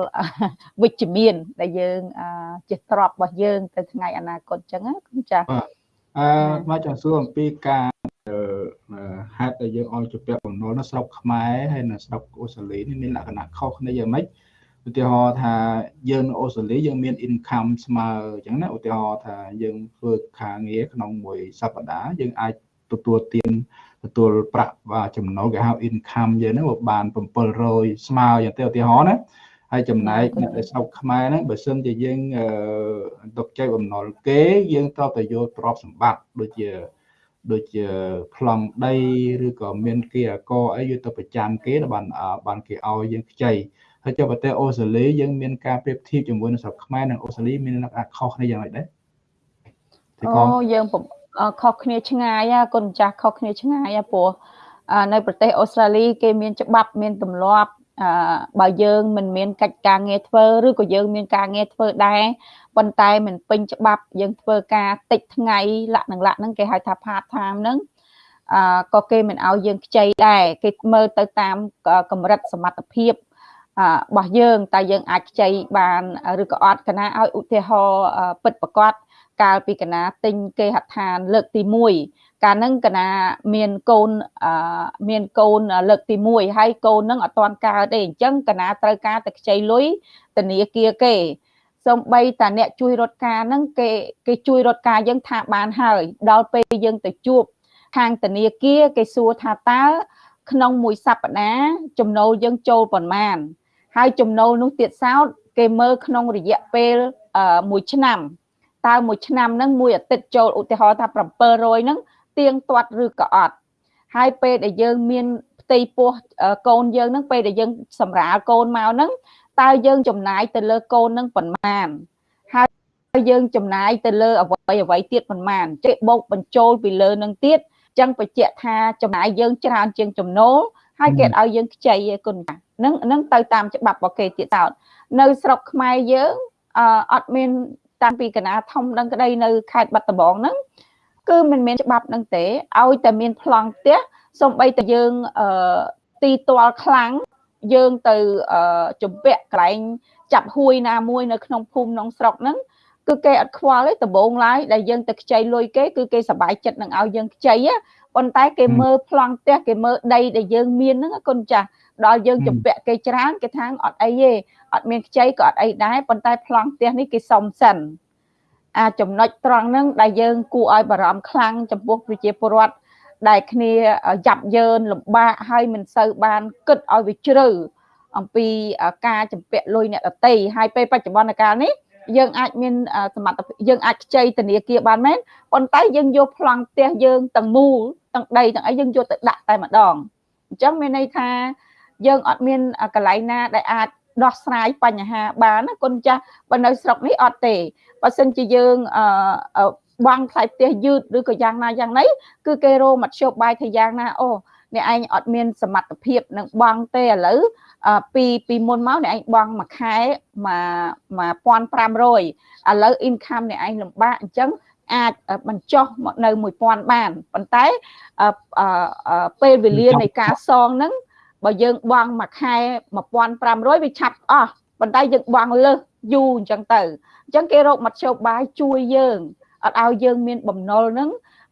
វិជ្ជមាន ដែលយើងជាទ្រព្យរបស់យើង ទៅថ្ងៃអនាគតអញ្ចឹងណាចាអឺមកចង់សួរអំពីការ ហេតុដែលយើងឲ្យជាពាក់បំណុលនៅស្រុកខ្មែរហើយនៅស្រុកអូស្ត្រាលីនេះមានលក្ខណៈខុសគ្នាយ៉ាងម៉េចឧទាហរណ៍ថាយើងនៅអូស្ត្រាលីយើងមាន income ស្មើអញ្ចឹងណាឧទាហរណ៍ថាយើងធ្វើការងារក្នុងមួយសប្តាហ៍យើងអាចទទួលទានទទួលប្រាក់ចំណូលគេហៅ income យើងហ្នឹងបាន700ស្មើយ៉ាងទៅឧទាហរណ៍ណាហើយចំណែកអ្នកដែលស្រុកខ្មែរហ្នឹងបើសិនជាយើងទុកចែកបំណុលគេយើងត្រូវតែយកទ្រព្យសម្បត្តិដូចជា ដូចជាប្លង់ដីឬក៏មានគេអកអីយកទៅប្រចាំគេបានបានគេឲ្យយើងខ្ចីហើយចុះប្រទេសអូស្ត្រាលីយើងមានការប្រៀបធៀបជាមួយនឹងស្រុកខ្មែរនិងអូស្ត្រាលីមានលក្ខណៈខុសគ្នាយ៉ាងម៉េចដែរអូយើងខុសគ្នាឆ្ងាយគុណចាស់ខុសគ្នាឆ្ងាយព្រោះនៅប្រទេសអូស្ត្រាលីគេមានច្បាប់មានទម្លាប់ អឺបើយើងមិនមានកិច្ចការងារធ្វើឬក៏យើងមានការងារធ្វើដែរប៉ុន្តែមិនពេញច្បាប់យើងធ្វើការតិចថ្ងៃលក្ខនឹងលក្ខហ្នឹងគេហៅថា part time ហ្នឹងអឺក៏គេមិនឲ្យយើងខ្ចីដែរគេមើលទៅតាមកម្រិតសមត្ថភាពរបស់យើងតើយើងអាចខ្ចីបានឬក៏អត់កណាឲ្យឧទាហរណ៍ពិតប្រកបកាលពីកណាទិញគេហដ្ឋានលើកទី1 កាលហ្នឹងកណាមានកូនអឺមានកូនលើកទី1ហើយកូនហ្នឹងអត់ទាន់កើតទេអញ្ចឹងកណាត្រូវការតែខ្ចីលុយធនាគារគេសំបីតាអ្នកជួយរត់ការហ្នឹងគេគេជួយរត់ការយើងថាបានហើយដល់ពេលយើងទៅជួបខាងធនាគារគេសួរថាតើក្នុងមួយសប្តាហ៍ចំណូលយើងចូលប៉ុន្មាន ហើយចំណូលនោះទៀតសោតគេមើលក្នុងរយៈពេលមួយឆ្នាំតើមួយឆ្នាំហ្នឹងមួយអាទិត្យចូលឧទាហរណ៍ថា700ហ្នឹង ទៀងទាត់ឬក៏អត់ហើយពេលដែលយើងមានផ្ទៃពោះកូនយើងហ្នឹងពេលដែលយើងសម្រាលកូនមកហ្នឹងតើយើងចំណាយទៅលើកូនហ្នឹងប៉ុន្មានហើយយើងចំណាយទៅលើអ្វីអ្វីទៀតប៉ុន្មានចេះបោកបញ្ចូលពីលើនឹងទៀតចឹងបញ្ជាក់ថាចំណាយយើងច្រើនជាងចំណូលហើយគេឲ្យយើងខ្ចីឯគុណចានឹងនឹងទៅតាមច្បាប់របស់គេទៀតតោតនៅស្រុកខ្មែរយើងអត់មានតាំងពីកណាធំដឹងក្តីនៅខេត្តបាត់ដំបងហ្នឹង គឺមិនមានច្បាប់ហ្នឹងទេឲ្យតែមានប្លង់ផ្ទះសំបីតែយើងអឺទីទាល់ខ្លាំងយើងទៅជំពាក់កន្លែងចាប់ហួយណាមួយនៅក្នុងភូមិក្នុងស្រុកហ្នឹងគឺគេអត់ខ្វល់ទេដំបងឡើយដែលយើងទៅខ្ចីលុយគេគឺគេសប្បាយចិត្តនឹងឲ្យយើងខ្ចីប៉ុន្តែគេមើលប្លង់ផ្ទះគេមើលដីដែលយើងមានហ្នឹងគុណចាស់ដល់យើងជំពាក់គេច្រើនគេថាអត់អីទេអត់មានខ្ចីក៏អត់អីដែរប៉ុន្តែប្លង់ផ្ទះនេះគេសុំសិន អាចំណុចត្រង់ហ្នឹងដែលយើងគួរឲ្យបារម្ភខ្លាំងចំពោះប្រជាពលរដ្ឋដែលគ្នាយ៉ាប់យ៉ឺនលំបាកហើយមិនសូវបានគិតឲ្យវាជ្រៅអំពីការចម្ពាក់លុយអ្នកដតីហើយពេលបច្ចុប្បន្នកាលនេះយើងអាចមានសមត្ថភាពយើងអាចខ្ចីធនាគារបានមែនប៉ុន្តែយើងយកប្លង់ផ្ទះយើងទាំងមូលទាំងដីទាំងអីយើងយកទៅដាក់តែម្ដងអញ្ចឹងមានន័យថាយើងអត់មានកន្លែងណាដែលអាចដោះស្រាយបញ្ហាបានណាគុណចាស់បើនៅស្រុកនេះអត់ទេ បើសិនជាយើងអឺបង់ថ្លៃផ្ទះយឺតឬក៏យ៉ាងណាយ៉ាងណីគឺគេរោមធ្យោបាយថាយ៉ាងណាអូអ្នកឯងអត់មានសមត្ថភាពនឹងបង់ទេឥឡូវពីពីមុនមកអ្នកឯងបង់មួយខែមក1500ឥឡូវ income អ្នកឯងលំបាកអញ្ចឹងអាចបញ្ចុះមកនៅ1000បានប៉ុន្តែពេលវេលានៃការសងហ្នឹងបើយើងបង់មួយខែ1500វាឆាប់អស់ ប៉ុន្តែយើងបង់លើសយូរអញ្ចឹងទៅអញ្ចឹងគេរកមធ្យោបាយជួយយើងអត់ឲ្យយើងមានបំណុលហ្នឹង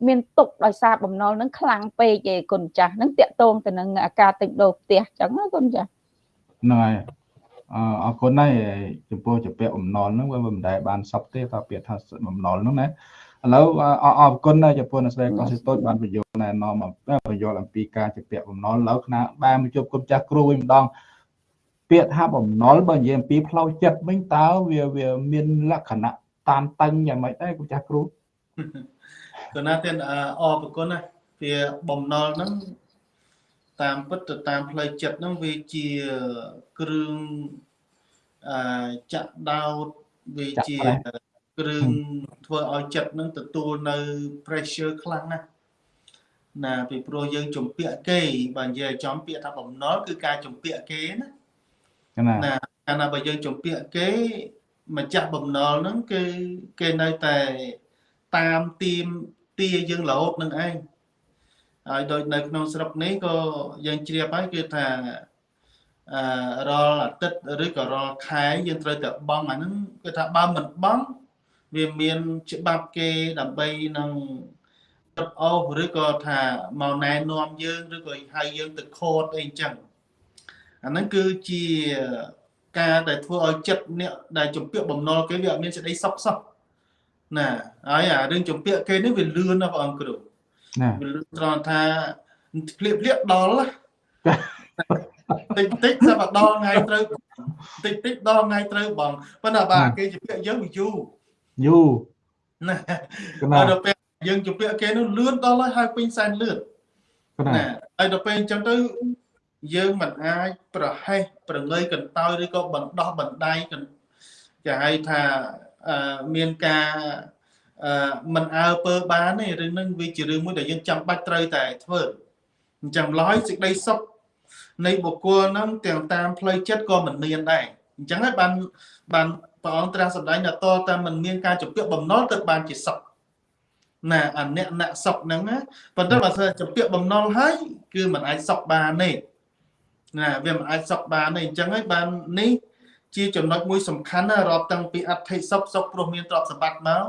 មានទុកដោយសារបំណុលហ្នឹងខ្លាំងពេកឯគុណចាស់ហ្នឹងតាក់ទងទៅនឹងការទិញដូរផ្ទះអញ្ចឹងណាគុណចាស់ហ្នឹងហើយអអរគុណហើយចំពោះជាពាក្យបំណុលហ្នឹងវាមិនដែលបានសពទេតើពាក្យថាបំណុលហ្នឹងណាឥឡូវអរគុណចំពោះអ្នកស្រីកសិតូចបានបញ្យល់ណែនាំបញ្យល់អំពីការជាពាក្យបំណុលឥឡូវគណៈបានមកជួបគុំចាស់គ្រូវិញម្ដង ពាក្យថាបំណុលបើនិយាយអំពីផ្លូវចិត្តវិញតើវាវាមានលក្ខណៈតានតឹងយ៉ាងម៉េចដែរគុំចាស់គ្រូគណៈទៀតអរគុណណាវាបំណុលហ្នឹងតាមពិតទៅតាមផ្លូវចិត្តហ្នឹងវាជាគ្រឿងអឺចាក់ដោតវាជាគ្រឿងធ្វើឲ្យចិត្តហ្នឹងទទួលនៅ pressure ខ្លាំងណាស់ណាពីព្រោះយើងជំពាក់គេបើនិយាយចំពាក្យថាបំណុលគឺការជំពាក់គេណា ណាកាលណាបើយើងជំពាក់គេម្ចាស់បំណុលហ្នឹងគឺគេនៅតែតាមទីមទាយើងរហូតនឹងឯងហើយដូចនៅក្នុងស្រុកនេះក៏យើងជ្រាបហើយគឺថាអឺរាល់អាទិត្យឬក៏រាល់ខែយើងត្រូវតែបង់អាហ្នឹងគឺថាបើមិនបង់វាមានច្បាប់គេដើម្បីនឹងរត់អូសឬក៏ថាមកណែនាំយើងឬក៏ហៅយើងទៅខូតអីចឹង អាហ្នឹងគឺជាការដែលធ្វើឲ្យចិត្តអ្នកដែលជំពាក់បំណុលគេវាអត់មានសេចក្តីសុខសោះណាហើយអារឿងជំពាក់គេនេះវាលឿនណាបងអង្គគ្រូណាវាលឿនត្រង់ថាភ្លៀកភ្លៀកដល់តិចតិចតែមកដល់ថ្ងៃត្រូវតិចតិចដល់ថ្ងៃត្រូវបងប៉ុន្តែបាទគេជំពាក់យើងវាយូរយូរណាដល់ពេលយើងជំពាក់គេនោះលឿនដល់ហើយហើយពេញសែនលឿនណាហើយដល់ពេលអញ្ចឹងទៅ យើងមិនអាចប្រហែសប្រងើយកន្តើយឬក៏បណ្ដោះបណ្ដៃគេហៅថាមានការមិនអើពើបានទេរឿងហ្នឹងវាជារឿងមួយដែលយើងចាំបាច់ត្រូវតែធ្វើអញ្ចឹងឡើយសេចក្តីសុខនៃបុគ្គលហ្នឹងទាំងតាមផ្លូវចិត្តក៏មិនមានដែរអញ្ចឹងហើយបានបានព្រះអង្គត្រាស់សម្ដែងថាតតែមិនមានការជំពាក់បំណុលទៅបានជាសុខណាអអ្នកអ្នកសុខហ្នឹងណាប៉ុន្តែបើសិនជំពាក់បំណុលហើយគឺមិនអាចសុខបានទេ ណាវាមិនអាចសុខបានទេអញ្ចឹងហើយបាននេះជាចំណុចមួយសំខាន់ណារាប់តាំងពីអត្ថិសុខសុខព្រោះមានទ្រព្យសម្បត្តិមក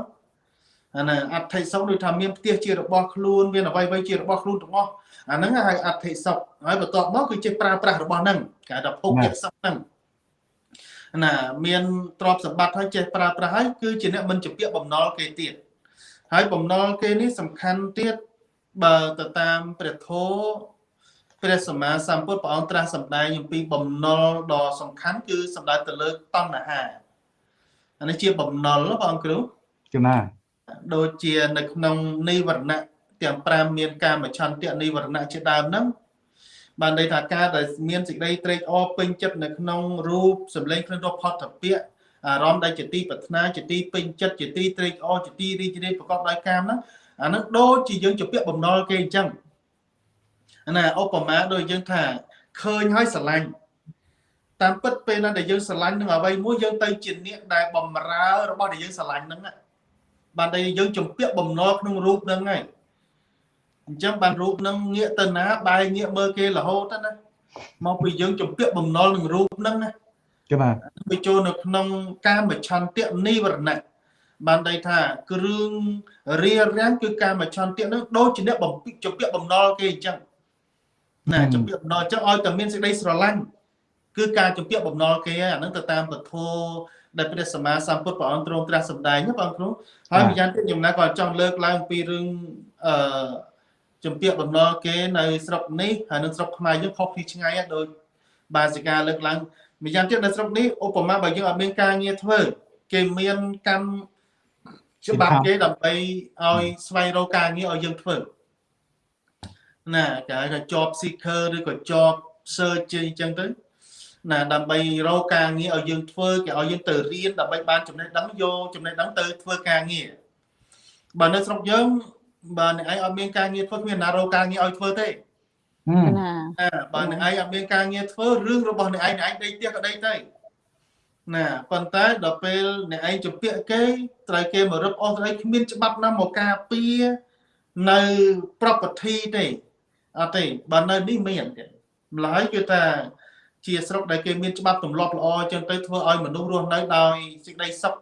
អាណាអត្ថិសុខដូចថាមានផ្ទះជារបស់ខ្លួនមានអ្វីអ្វីជារបស់ខ្លួនទាំងអស់អាហ្នឹងហៅអត្ថិសុខហើយបន្ទាប់មកគឺចេះប្រើប្រាស់របស់ហ្នឹងគេហៅថាភោគយសុខហ្នឹងណាមានទ្រព្យសម្បត្តិហើយចេះប្រើប្រាស់ហើយគឺជាអ្នកមិនជាពាក្យបំណុលគេទៀតហើយបំណុលគេនេះសំខាន់ទៀតបើទៅតាមព្រះធម៌ ព្រះសម្មាសម្ពុទ្ធព្រះអង្គត្រាស់សម្ដែងអំពីបំណុលដ៏សំខាន់គឺសម្ដៅទៅលើតណ្ហាអានេះជាបំណុលបងគ្រូចំណាដូចជានៅក្នុងនិវរណៈទាំង5មានកាមឆន្ទៈនិវរណៈជាដើមហ្នឹងបានន័យថាការដែលមានសេចក្តីត្រេកអរពេញចិត្តនៅក្នុងរូបសម្លេងគ្រឿងរផុតតពៈអារម្មណ៍ដែលជាទីប្រាថ្នាជាទីពេញចិត្តជាទីត្រេកអរជាទីរីករាយប្រកបដោយកាមហ្នឹងអាហ្នឹងដូចជាយើងជាពាក្យបំណុលគេអញ្ចឹង ណាឧបមាដូចយើងថាឃើញហើយស្រឡាញ់តាមពិតពេលណាដែលយើងស្រឡាញ់នឹងអ្វីមួយយើងទៅជាអ្នកដែលបំរើរបស់ដែលយើងស្រឡាញ់ហ្នឹងបានតែយើងជំពាក់បំណុលក្នុងរូបហ្នឹងហើយអញ្ចឹងបានរូបហ្នឹងងាកទៅណាបែរងាកមើលគេរហូតណាមកពីយើងជំពាក់បំណុលនឹងរូបហ្នឹងណាចា៎បាទវាចូលនៅក្នុងកាមឆន្ទៈនិវរណៈបានន័យថាគ្រឿងរារាំងគឺកាមឆន្ទៈហ្នឹងដូចជាអ្នកបំពីជំពាក់បំណុលគេអញ្ចឹង ណាជំពាក់បំណុលអញ្ចឹងឲ្យតែមានសេចក្តីស្រឡាញ់គឺការជំពាក់បំណុលគេអាហ្នឹងទៅតាមពធដែលព្រះសម្មាសម្ពុទ្ធព្រះអង្គទ្រង់ត្រាស់សម្ដែងណាបងគ្រូហើយម្យ៉ាងទៀតខ្ញុំណាក៏ចង់លើកឡើងពីរឿងអឺជំពាក់បំណុលគេនៅស្រុកនេះហើយនៅស្រុកខ្មែរយើងខុសពីឆ្ងាយដូចបាសិកាលើកឡើងម្យ៉ាងទៀតនៅស្រុកនេះឧបមាបើយើងអត់មានការងារធ្វើគេមានកម្មច្បាប់គេដើម្បីឲ្យស្វែងរកការងារឲ្យយើងធ្វើ ណាគេហៅថា job seeker ឬក៏ job search ជាអញ្ចឹងទៅណាដើម្បីរកការងារឲ្យយើងធ្វើគេឲ្យយើងទៅរៀនដើម្បីបានចំណេះដឹងយកចំណេះដឹងទៅធ្វើការងារបើនៅស្រុកយើងបើអ្នកឯងអត់មានការងារធ្វើគ្មានណារកការងារឲ្យធ្វើទេណាបើអ្នកឯងអត់មានការងារធ្វើរឿងរបស់អ្នកឯងអ្នកឯងដេកផ្ទះក៏ដេកទៅណាប៉ុន្តែដល់ពេលអ្នកឯងជំពាក់គេត្រូវគេមករឹបអូសស្អីគ្មានច្បាប់ណាមកការពារនៅ property ទេ អត់ទេបើនៅនេះមានម្ល៉េះគឺថាជាស្រុកដែលគេមានច្បាប់ទម្លាប់ល្អចឹងទៅធ្វើឲ្យមនុស្សរស់នៅដោយសេចក្តីសុខ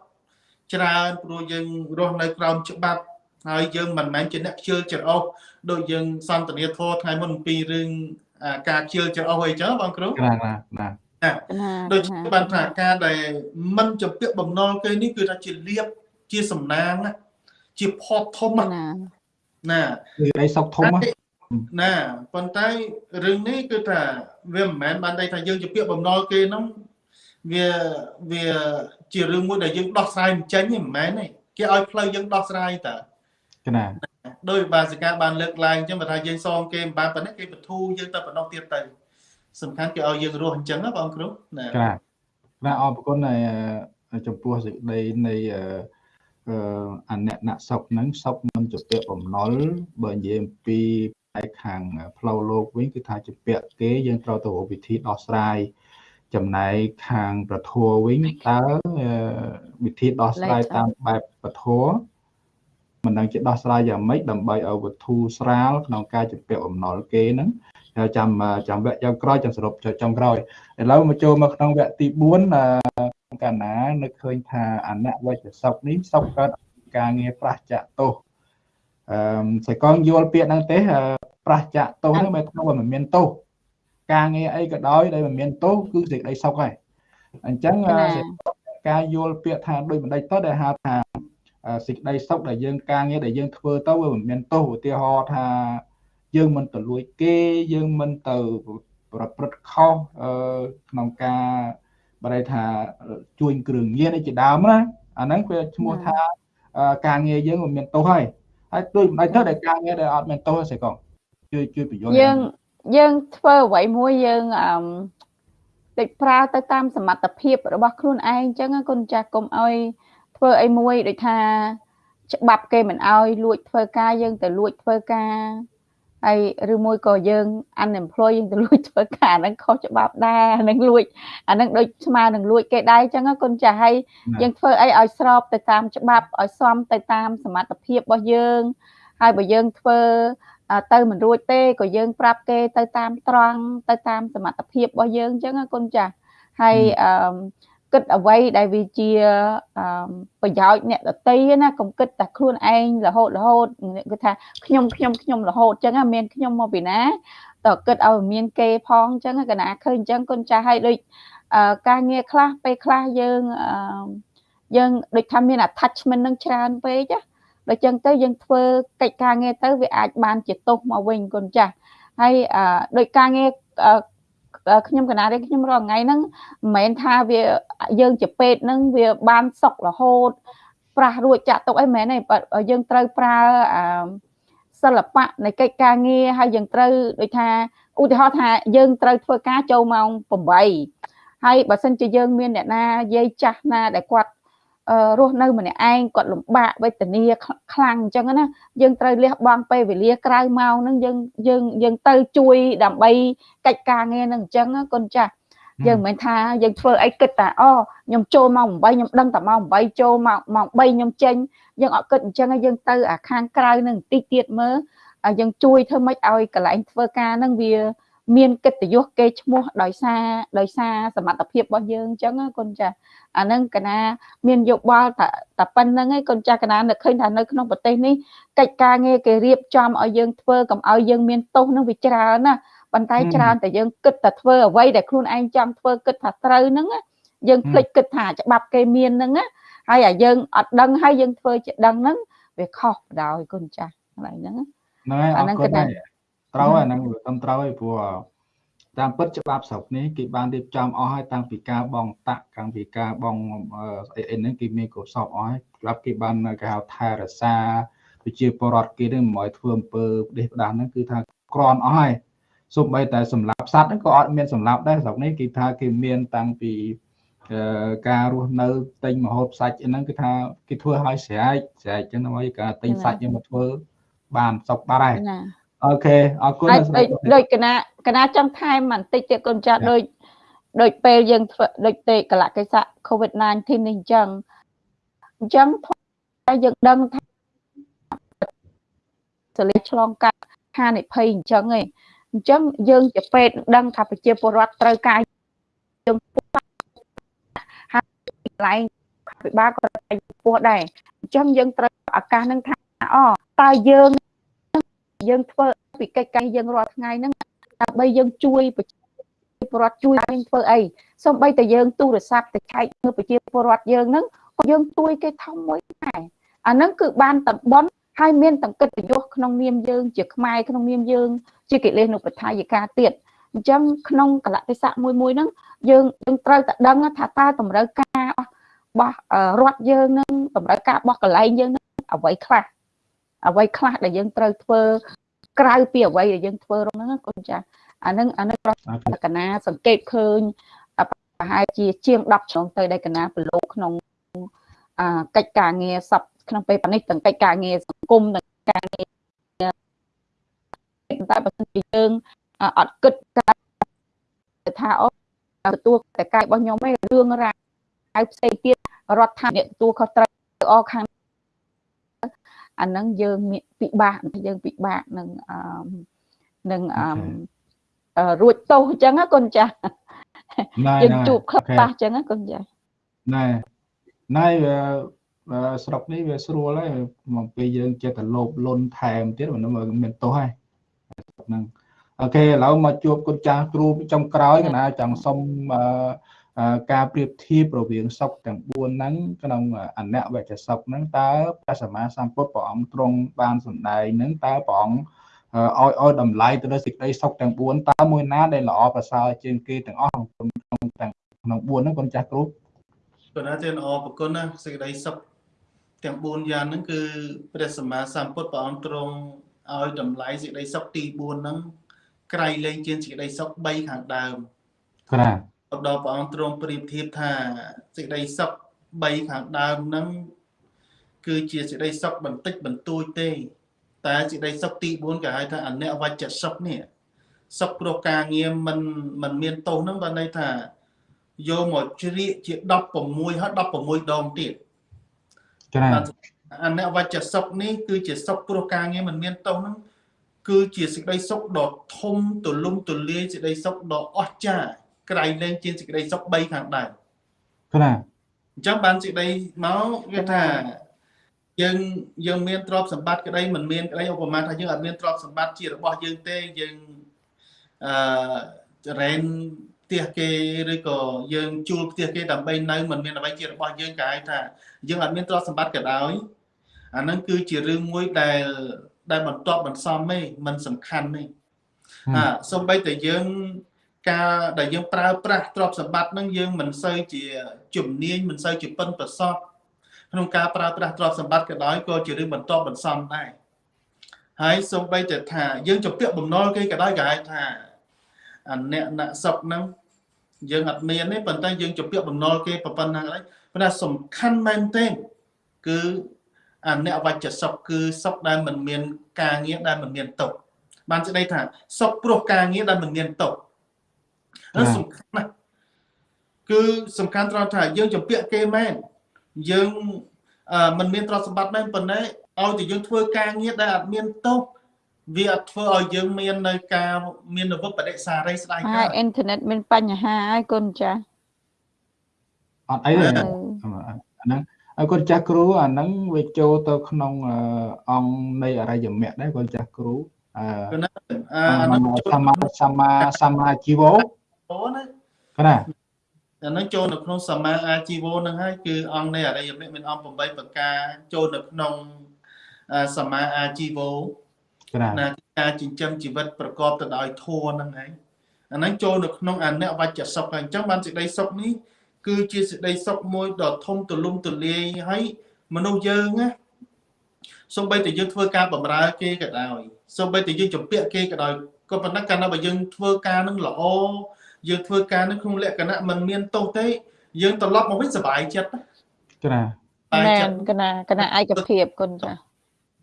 ច្រើនព្រោះយើងរស់នៅក្រោមច្បាប់ហើយយើងមិនមែនជាអ្នកខ្ជិលច្រអូសដូចយើងសន្ទនាធម៌ថ្ងៃមុនអំពីរឿងការខ្ជិលច្រអូសអីចឹងបងគ្រូបាទបាទបាទដូចបានថាការដែលមិនចំពាក់បំណុលគេនេះគឺថាជាលៀបជាសំណាងជាផតធំណាណាគឺដៃសុកធំ ណាប៉ុន្តែរឿងនេះគឺថាវាមិនមែនបានន័យថាយើងជាពាក្យបំណុលគេហ្នឹងវាវាជារឿងមួយដែលយើងដោះស្រាយមិនចេញទេមិនមែនទេគេឲ្យផ្លូវយើងដោះស្រាយតើណាដោយបាសិកាបានលើកឡើងអញ្ចឹងបើថាយើងសងគេមិនបានប៉ុណ្ណេះគេបធូរយើងទៅបណ្ដោះទៀតទៅសំខាន់គេឲ្យយើងរស់អញ្ចឹងណាបងគ្រូណាណាអរគុណចំពោះសេចក្តីនៃអនៈណសុខហ្នឹងសុខមិនជាពាក្យបំណុលបើនិយាយអំពី ឯខាងផ្លូវលោកវិញគឺថាជាពាក្យគេយើងត្រូវទៅរកវិធីដោះស្រាយចំណែកខាងប្រធัวវិញតើវិធីដោះស្រាយតាមបែបប្រធัวមិនដឹងជាដោះស្រាយយ៉ាងម៉េចដើម្បីឲ្យវត្ថុស្រាលក្នុងការជំពាក់អំណុលគេហ្នឹងចាំចាំវគ្គយ៉ាងក្រោយចាំសរុបចុងក្រោយឥឡូវមកចូលមកក្នុងវគ្គទី4កាលណានឹកឃើញថាអនវចសុខនេះសុខកើតការងារប្រះចាក់ទោស អឺសៃកងយល់ពាក្យហ្នឹងទេប្រះចាក់ទោសហ្នឹងមិនថាមិនមានទោសការងារអីក៏ដោយដែលមិនមានទោសគឺសេចក្តីសុខហើយអញ្ចឹងការយល់ពាក្យថាដូចបណ្ឌិតទៅដែលហៅថាសេចក្តីសុខដែលយើងការងារដែលយើងធ្វើទៅវាមិនមានទោសឧទាហរណ៍ថាយើងមិនទៅលួចគេយើងមិនទៅប្រព្រឹត្តខុសក្នុងការបរិយថាជួញគ្រឿងញៀនឯជាដើមណាអាហ្នឹងវាឈ្មោះថាការងារយើងមិនមានទោសហើយ ហើយដូចមិនទៅដែលការងារដែលអត់មានទោសទេកងជួយជួយបញ្យល់យើងយើងធ្វើអ្វីមួយយើងអឺតិចប្រើទៅតាមសមត្ថភាពរបស់ខ្លួនឯងអញ្ចឹងគុណចាស់កុំឲ្យធ្វើអីមួយដូចថាច្បាប់គេមិនអោយលួចធ្វើការយើងទៅលួចធ្វើការ ហើយឬមួយក៏យើង unemployed យើងទៅលួចធ្វើការហ្នឹងខុសច្បាប់ដែរនឹងលួចអាហ្នឹងដូចស្មើនឹងលួចគេដែរអញ្ចឹងគុណចាស់ហើយយើងធ្វើអីឲ្យស្របទៅតាមច្បាប់ឲ្យសមទៅតាមសមត្ថភាពរបស់យើង ហើយបើយើងធ្វើទៅមិនរួចទេក៏យើងប្រាប់គេទៅតាមត្រង់ទៅតាមសមត្ថភាពរបស់យើងអញ្ចឹងគុណចាស់ហើយអឺ គិតអ្វីដែលវាជាប្រយោជន៍អ្នកដតីណាកុំគិតតែខ្លួនឯងរហូតរហូតគឺថាខ្ញុំខ្ញុំខ្ញុំរហូតអញ្ចឹងមានខ្ញុំមកពីណាតើគិតឲ្យមានគេផងអញ្ចឹងកណាឃើញអញ្ចឹងគុណចាស់ឲ្យដូចការងារខ្លះពេលខ្លះយើងយើងដូចថាមាន attachment នឹងច្រើនពេកណាដល់ចឹងទៅយើងធ្វើកិច្ចការងារទៅវាអាចបានជាទោសមកវិញគុណចាស់ហើយដោយការងារ ខ្ញុំកណានេះខ្ញុំរាល់ថ្ងៃហ្នឹងមិនមែនថាវាយើងជាពេទ្យហ្នឹងវាបានសុខរហូតប្រាស់រួចចាក់ទុកអីមិនមែនទេយើងត្រូវប្រើសិល្បៈនៃកិច្ចការងារហើយយើងត្រូវដូចថាឧទាហរណ៍ថាយើងត្រូវធ្វើការចូលម៉ោង8ហើយបើសិនជាយើងមានអ្នកណាយាយចាស់ណាដែលគាត់ រស់នៅម្នាក់ឯងគាត់លំបាកវេទនាខ្លាំងអញ្ចឹងណាយើងត្រូវលះបង់ពេលវេលាក្រៅម៉ោងហ្នឹងយើងយើងយើងទៅជួយដើម្បីកិច្ចការងារហ្នឹងអញ្ចឹងកូនចាស់យើងមិនមែនថាយើងធ្វើអីគិតតែអូខ្ញុំចូលម៉ោង8ខ្ញុំដឹងតែម៉ោង8ចូលម៉ោងម៉ោង3ខ្ញុំចេញយើងអត់គិតអញ្ចឹងយើងទៅអាខាងក្រៅហ្នឹងបន្តិចទៀតមើលយើងជួយធ្វើម៉េចឲ្យកន្លែងធ្វើការហ្នឹងវា មានកិត្តិយសគេឈ្មោះដោយសារដោយសារសមត្ថភាពរបស់យើងអញ្ចឹងកូនចាអាហ្នឹងកណាមានយោបល់តែតែប៉ុណ្្នឹងឯងកូនចាស់កណានឹកឃើញថានៅក្នុងប្រទេសនេះកិច្ចការងារគេរៀបចំឲ្យយើងធ្វើកុំឲ្យយើងមានទោសនឹងវាច្រើនណាប៉ុន្តែច្រើនតែយើងគិតតែធ្វើអ្វីដែលខ្លួនឯងចង់ធ្វើគិតថាត្រូវហ្នឹងយើងភ្លេចគិតថាច្បាប់គេមានហ្នឹងហើយអាយើងអត់ដឹងហើយយើងធ្វើជាដឹងហ្នឹងវាខុសបដ ாய் គុណចាស់កន្លែងហ្នឹងហ្នឹងហើយអរគុណហើយ ត្រូវហើយហ្នឹងត្រឹមត្រូវហើយព្រោះតាមពិតច្បាប់ស្រុកនេះគេបានរៀបចំអស់ហើយតាំងពីការបងតាក់តាំងពីការបងអីអីហ្នឹងគេមានកុសលអស់ហើយច្បាប់គេបានគេហៅថែរក្សាប្រជាពលរដ្ឋគេនឹងមិនឲ្យធ្វើអំពើផ្ដេសផ្ដាស់ហ្នឹងគឺថាក្រាន់អស់ហើយសូម្បីតែសម្លាប់សត្វហ្នឹងក៏អត់មានសម្លាប់ដែរស្រុកនេះគេថាគេមានតាំងពីការរស់នៅទិញមហូបសាច់ហ្នឹងគឺថាគេធ្វើឲ្យស្រែកស្រែកចឹងទៅការទិញសាច់យើងមកធ្វើបានសុខបាត់ហើយ អូខេអរគុណដូចកណាកណាចង់ថែមបន្តិចទៀតកូនចាស់ដូចដូចពេលយើងធ្វើដូចទេកលៈកិစ္စ COVID-19 នេះអញ្ចឹងអញ្ចឹងថាយើងដឹងថាសលេឆ្លងកាត់ហានិភ័យអញ្ចឹងឯងអញ្ចឹងយើងជាពេទ្យដឹងថាប្រជាពលរដ្ឋត្រូវការយើងហើយកន្លែងពិបាលក៏ត្រូវពោះដែរអញ្ចឹងយើងត្រូវឱកាសនឹងថាអូតើយើង យើងធ្វើពីកិច្ចការយើងរាល់ថ្ងៃហ្នឹងដើម្បីយើងជួយប្រជាពលរដ្ឋជួយយើងធ្វើអីសូម្បីតែយើងទូរស័ព្ទទៅឆែកមើលប្រជាពលរដ្ឋយើងហ្នឹងក៏យើងជួយគេធំមួយដែរអាហ្នឹងគឺបានតំបន់ហើយមានតង្កិត្តិយសក្នុងនាមយើងជាខ្មែរក្នុងនាមយើង ជាកិលេសនុបដ្ឋាយិកាទៀតអញ្ចឹងក្នុងកលៈទេសៈមួយមួយហ្នឹងយើងយើងត្រូវតែដឹងថាតើតម្រូវការរបស់រដ្ឋយើងនឹងតម្រូវការរបស់កន្លែងយើងនឹងអ្វីខ្លះ អ្វីខ្លះដែលយើងត្រូវធ្វើក្រៅពីអ្វីដែលយើងធ្វើរំហ្នឹងកូនចាអានឹងអានឹងប្រកណាសង្កេតឃើញប្រហែលជាជាង10ឆ្នាំទៅដែលកណាប្រឡូកក្នុងអាកិច្ចការងារសពក្នុងពេលប៉ានេះទាំងកិច្ចការងារសង្គមទាំងការងារតែបើសិនជាយើងអត់គិតថាអូទទួលតែកាយរបស់ខ្ញុំឯងរឿងរ៉ាវផ្សេងទៀតរដ្ឋាភិបាលទទួលខុសត្រូវអស់ខាង អាហ្នឹងយើងពិបាកយើងពិបាកនឹងអឺនឹងអឺរួចទោសអញ្ចឹងណាកូនចាស់យើងជួបខ្លះអញ្ចឹងណាកូនចាស់ណែណែស្រុកនេះវាស្រួលហើយមកពេលយើងចេះតែលោបលុនថែមទៀតមិនមានទោសហើយហ្នឹងអូខេឥឡូវមកជួបគុណចាស់គ្រូចុងក្រោយកណាចង់សុំអឺ ការប្រៀបធៀបរវាងសុខទាំង4ហ្នឹងក្នុងអនវចសុខហ្នឹងតើព្រះសម្មាសម្ពុទ្ធព្រះអង្គទ្រង់បានសម្ដែងហ្នឹងតើព្រះអង្គឲ្យឲ្យតម្លៃទៅលើសេចក្តីសុខទាំង4តើមួយណាដែលល្អប្រសើរជាងគេទាំងអស់ក្នុងទាំងក្នុង4ហ្នឹងកូនចាស់គ្រូគណៈទេល្អប្រគុណណាសេចក្តីសុខទាំង4យ៉ាងហ្នឹងគឺព្រះសម្មាសម្ពុទ្ធព្រះអង្គទ្រង់ឲ្យតម្លៃសេចក្តីសុខទី4ហ្នឹងក្រៃលែងជាងសេចក្តីសុខ3ខាងដើមបាទ ដល់ព្រះអង្គទ្រង់ប្រៀបធៀបថាសេចក្តីសុខ3ខាងដើមហ្នឹងគឺជាសេចក្តីសុខបន្តិចបន្តួចទេ តែសេចក្តីសុខទី4គេហៅថាអនិវច្ចសុខនេះសុខព្រោះការងារមិនមិនមានទោសហ្នឹងបានន័យថាយកមកជ្រៀកជា16ហើយ16ដងទៀតចា៎អនិវច្ចសុខនេះគឺជាសុខព្រោះការងារមិនមានទោសហ្នឹងគឺជាសេចក្តីសុខដ៏ធំទូលំទូលាយសេចក្តីសុខដ៏អស្ចារ្យ ក្រៃលែងជាសេចក្តីសុខ3ខាងដើមណាអញ្ចឹងបានសេចក្តីមកគេថាយើងយើងមានទ្រព្យសម្បត្តិក្តីមិនមានក្តីឧបមាថាយើងអត់មានទ្រព្យសម្បត្តិជារបស់យើងទេយើងអឺរ៉ែនផ្ទះគេឬក៏យើងជួលផ្ទះគេដើម្បីនៅមិនមានអ្វីជារបស់យើងគេហៅថាយើងអត់មានទ្រព្យសម្បត្តិក៏ដោយអាហ្នឹងគឺជារឿងមួយដែលដែលបន្ទាប់បន្សំទេมันសំខាន់ទេអាសំបីតែយើង ការដែលយើងប្រើប្រាស់ទ្រព្យសម្បត្តិហ្នឹងយើងមិនសូវជាជំនាញមិនសូវជាប៉ិនប្រសប់ក្នុងការប្រើប្រាស់ទ្រព្យសម្បត្តិក៏ដោយក៏ជារឿងបន្ទាប់បន្សំដែរហើយសំបីតែថាយើងជំពាក់បំណុលគេក៏ដោយគេហៅថាអាអ្នកអ្នកសុកហ្នឹងយើងអត់មានទេប៉ុន្តែយើងជំពាក់បំណុលគេប៉ុណ្ណាហើយប៉ុន្តែសំខាន់មែនទេគឺអាអ្នកវច្ចសុខគឺសុខដែលមិនមានការងារដែលមិនមានទុកបានស្ដីថាសុខព្រោះការងារដែលមិនមានទុក ហើយសំខាន់ណាស់គឺសំខាន់ត្រង់ថាយើងជំពាក់គេមែនយើងមិនមានទ្រព្យសម្បត្តិមែនប៉ុន្តែឲ្យតែយើងធ្វើការងារដែលអត់មានទុកវាអត់ធ្វើឲ្យយើងមាននៅការមាននវបដិសារីស្ដាយកើតហើយអ៊ីនធឺណិតមានបញ្ហាហើយកូនចាស់អត់អីទេអាហ្នឹងហើយកូនចាស់គ្រូអាហ្នឹងវាចូលទៅក្នុងអង្គនៃអរិយមគ្គដែរកូនចាស់គ្រូអឺអាហ្នឹងសមាសមាសមាជីវោ អូណាកណាអាហ្នឹងចូលនៅក្នុងសមាអាជីវោហ្នឹងហើយគឺអង្គនៃអរិយមគ្គមានអង្គ8ប្រការចូលនៅក្នុងសមាអាជីវោណាការចិញ្ចឹមជីវិតប្រកបទៅដោយធម៌ហ្នឹងឯងអាហ្នឹងចូលនៅក្នុងអនិវច្ចសុខហើយអញ្ចឹងបានសេចក្តីសុខនេះគឺជាសេចក្តីសុខមួយដ៏ធំទូលំទូលាយហើយមនុស្សយើងណាសូម្បីតែយើងធ្វើការបម្រើគេក៏ដោយសូម្បីតែយើងចម្ពាក់គេក៏ដោយក៏ប៉ុន្តែកាលណាបើយើងធ្វើការនឹងល្អ យើងធ្វើការនឹងក្នុងលក្ខណៈមិនមានទោសទេ យើងត្រឡប់មកវិញសុបាយចិត្តណាមែនកណាកណាឯកភាពគុណចា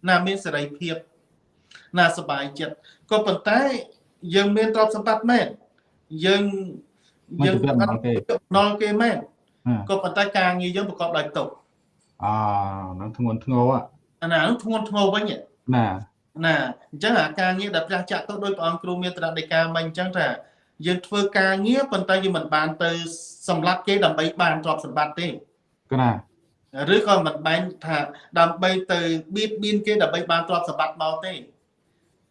ណាមានសេរីភាពណាសុបាយចិត្តក៏ប៉ុន្តែយើងមានទ្រព្យសម្បត្តិមែនយើងយើងអត់ណល់គេមែនក៏ប៉ុន្តែការងារយើងប្រកបដោយទុកអហ្នឹងធ្ងន់ធ្ងរអាណាហ្នឹងធ្ងន់ធ្ងរវិញណាណាអញ្ចឹងអាការងារដែលព្រះចាក់ទៅដោយព្រះអង្គគ្រូមានត្រាដីកាមិញអញ្ចឹងថា យើងធ្វើការងារប៉ុន្តែយើងមិនបានទៅសម្លាប់គេដើម្បីបានទ្រព្យសម្បត្តិទេណាឬក៏មិនបែងថាដើម្បីទៅបៀតបៀនគេដើម្បីបានទ្រព្យសម្បត្តិមកទេ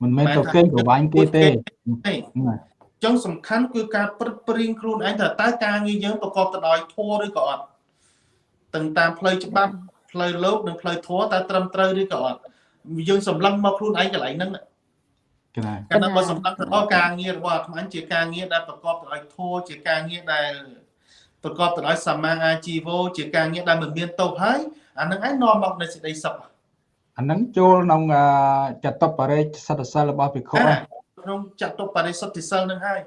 មិនមែនទៅគេប្រវាញ់គេទេចឹងសំខាន់គឺការព្រឹកព្រៀងខ្លួនឯងថាតើការងារយើងប្រកបទៅដោយធម៌ឬក៏អត់ទាំងតាមផ្លូវច្បាប់ផ្លូវលោកនិងផ្លូវធម៌តើត្រឹមត្រូវឬក៏អត់យើងសម្លឹងមកខ្លួនឯងកន្លែងហ្នឹង កណាកាលណាបើសម្លឹងទៅដល់ការងាររបស់អាត្មាជាការងារដែលប្រកបទៅដោយធម៌ជាការងារដែលប្រកបទៅដោយសមាអាជីវោជាការងារដែលមិនមានទោសហើយអានឹងឯងនាំមកនៅសេចក្តីសុខអានឹងចូលក្នុងចតុបរិច្សិតសិលរបស់ភិក្ខុក្នុងចតុបរិសុទ្ធិសិលនឹងហើយ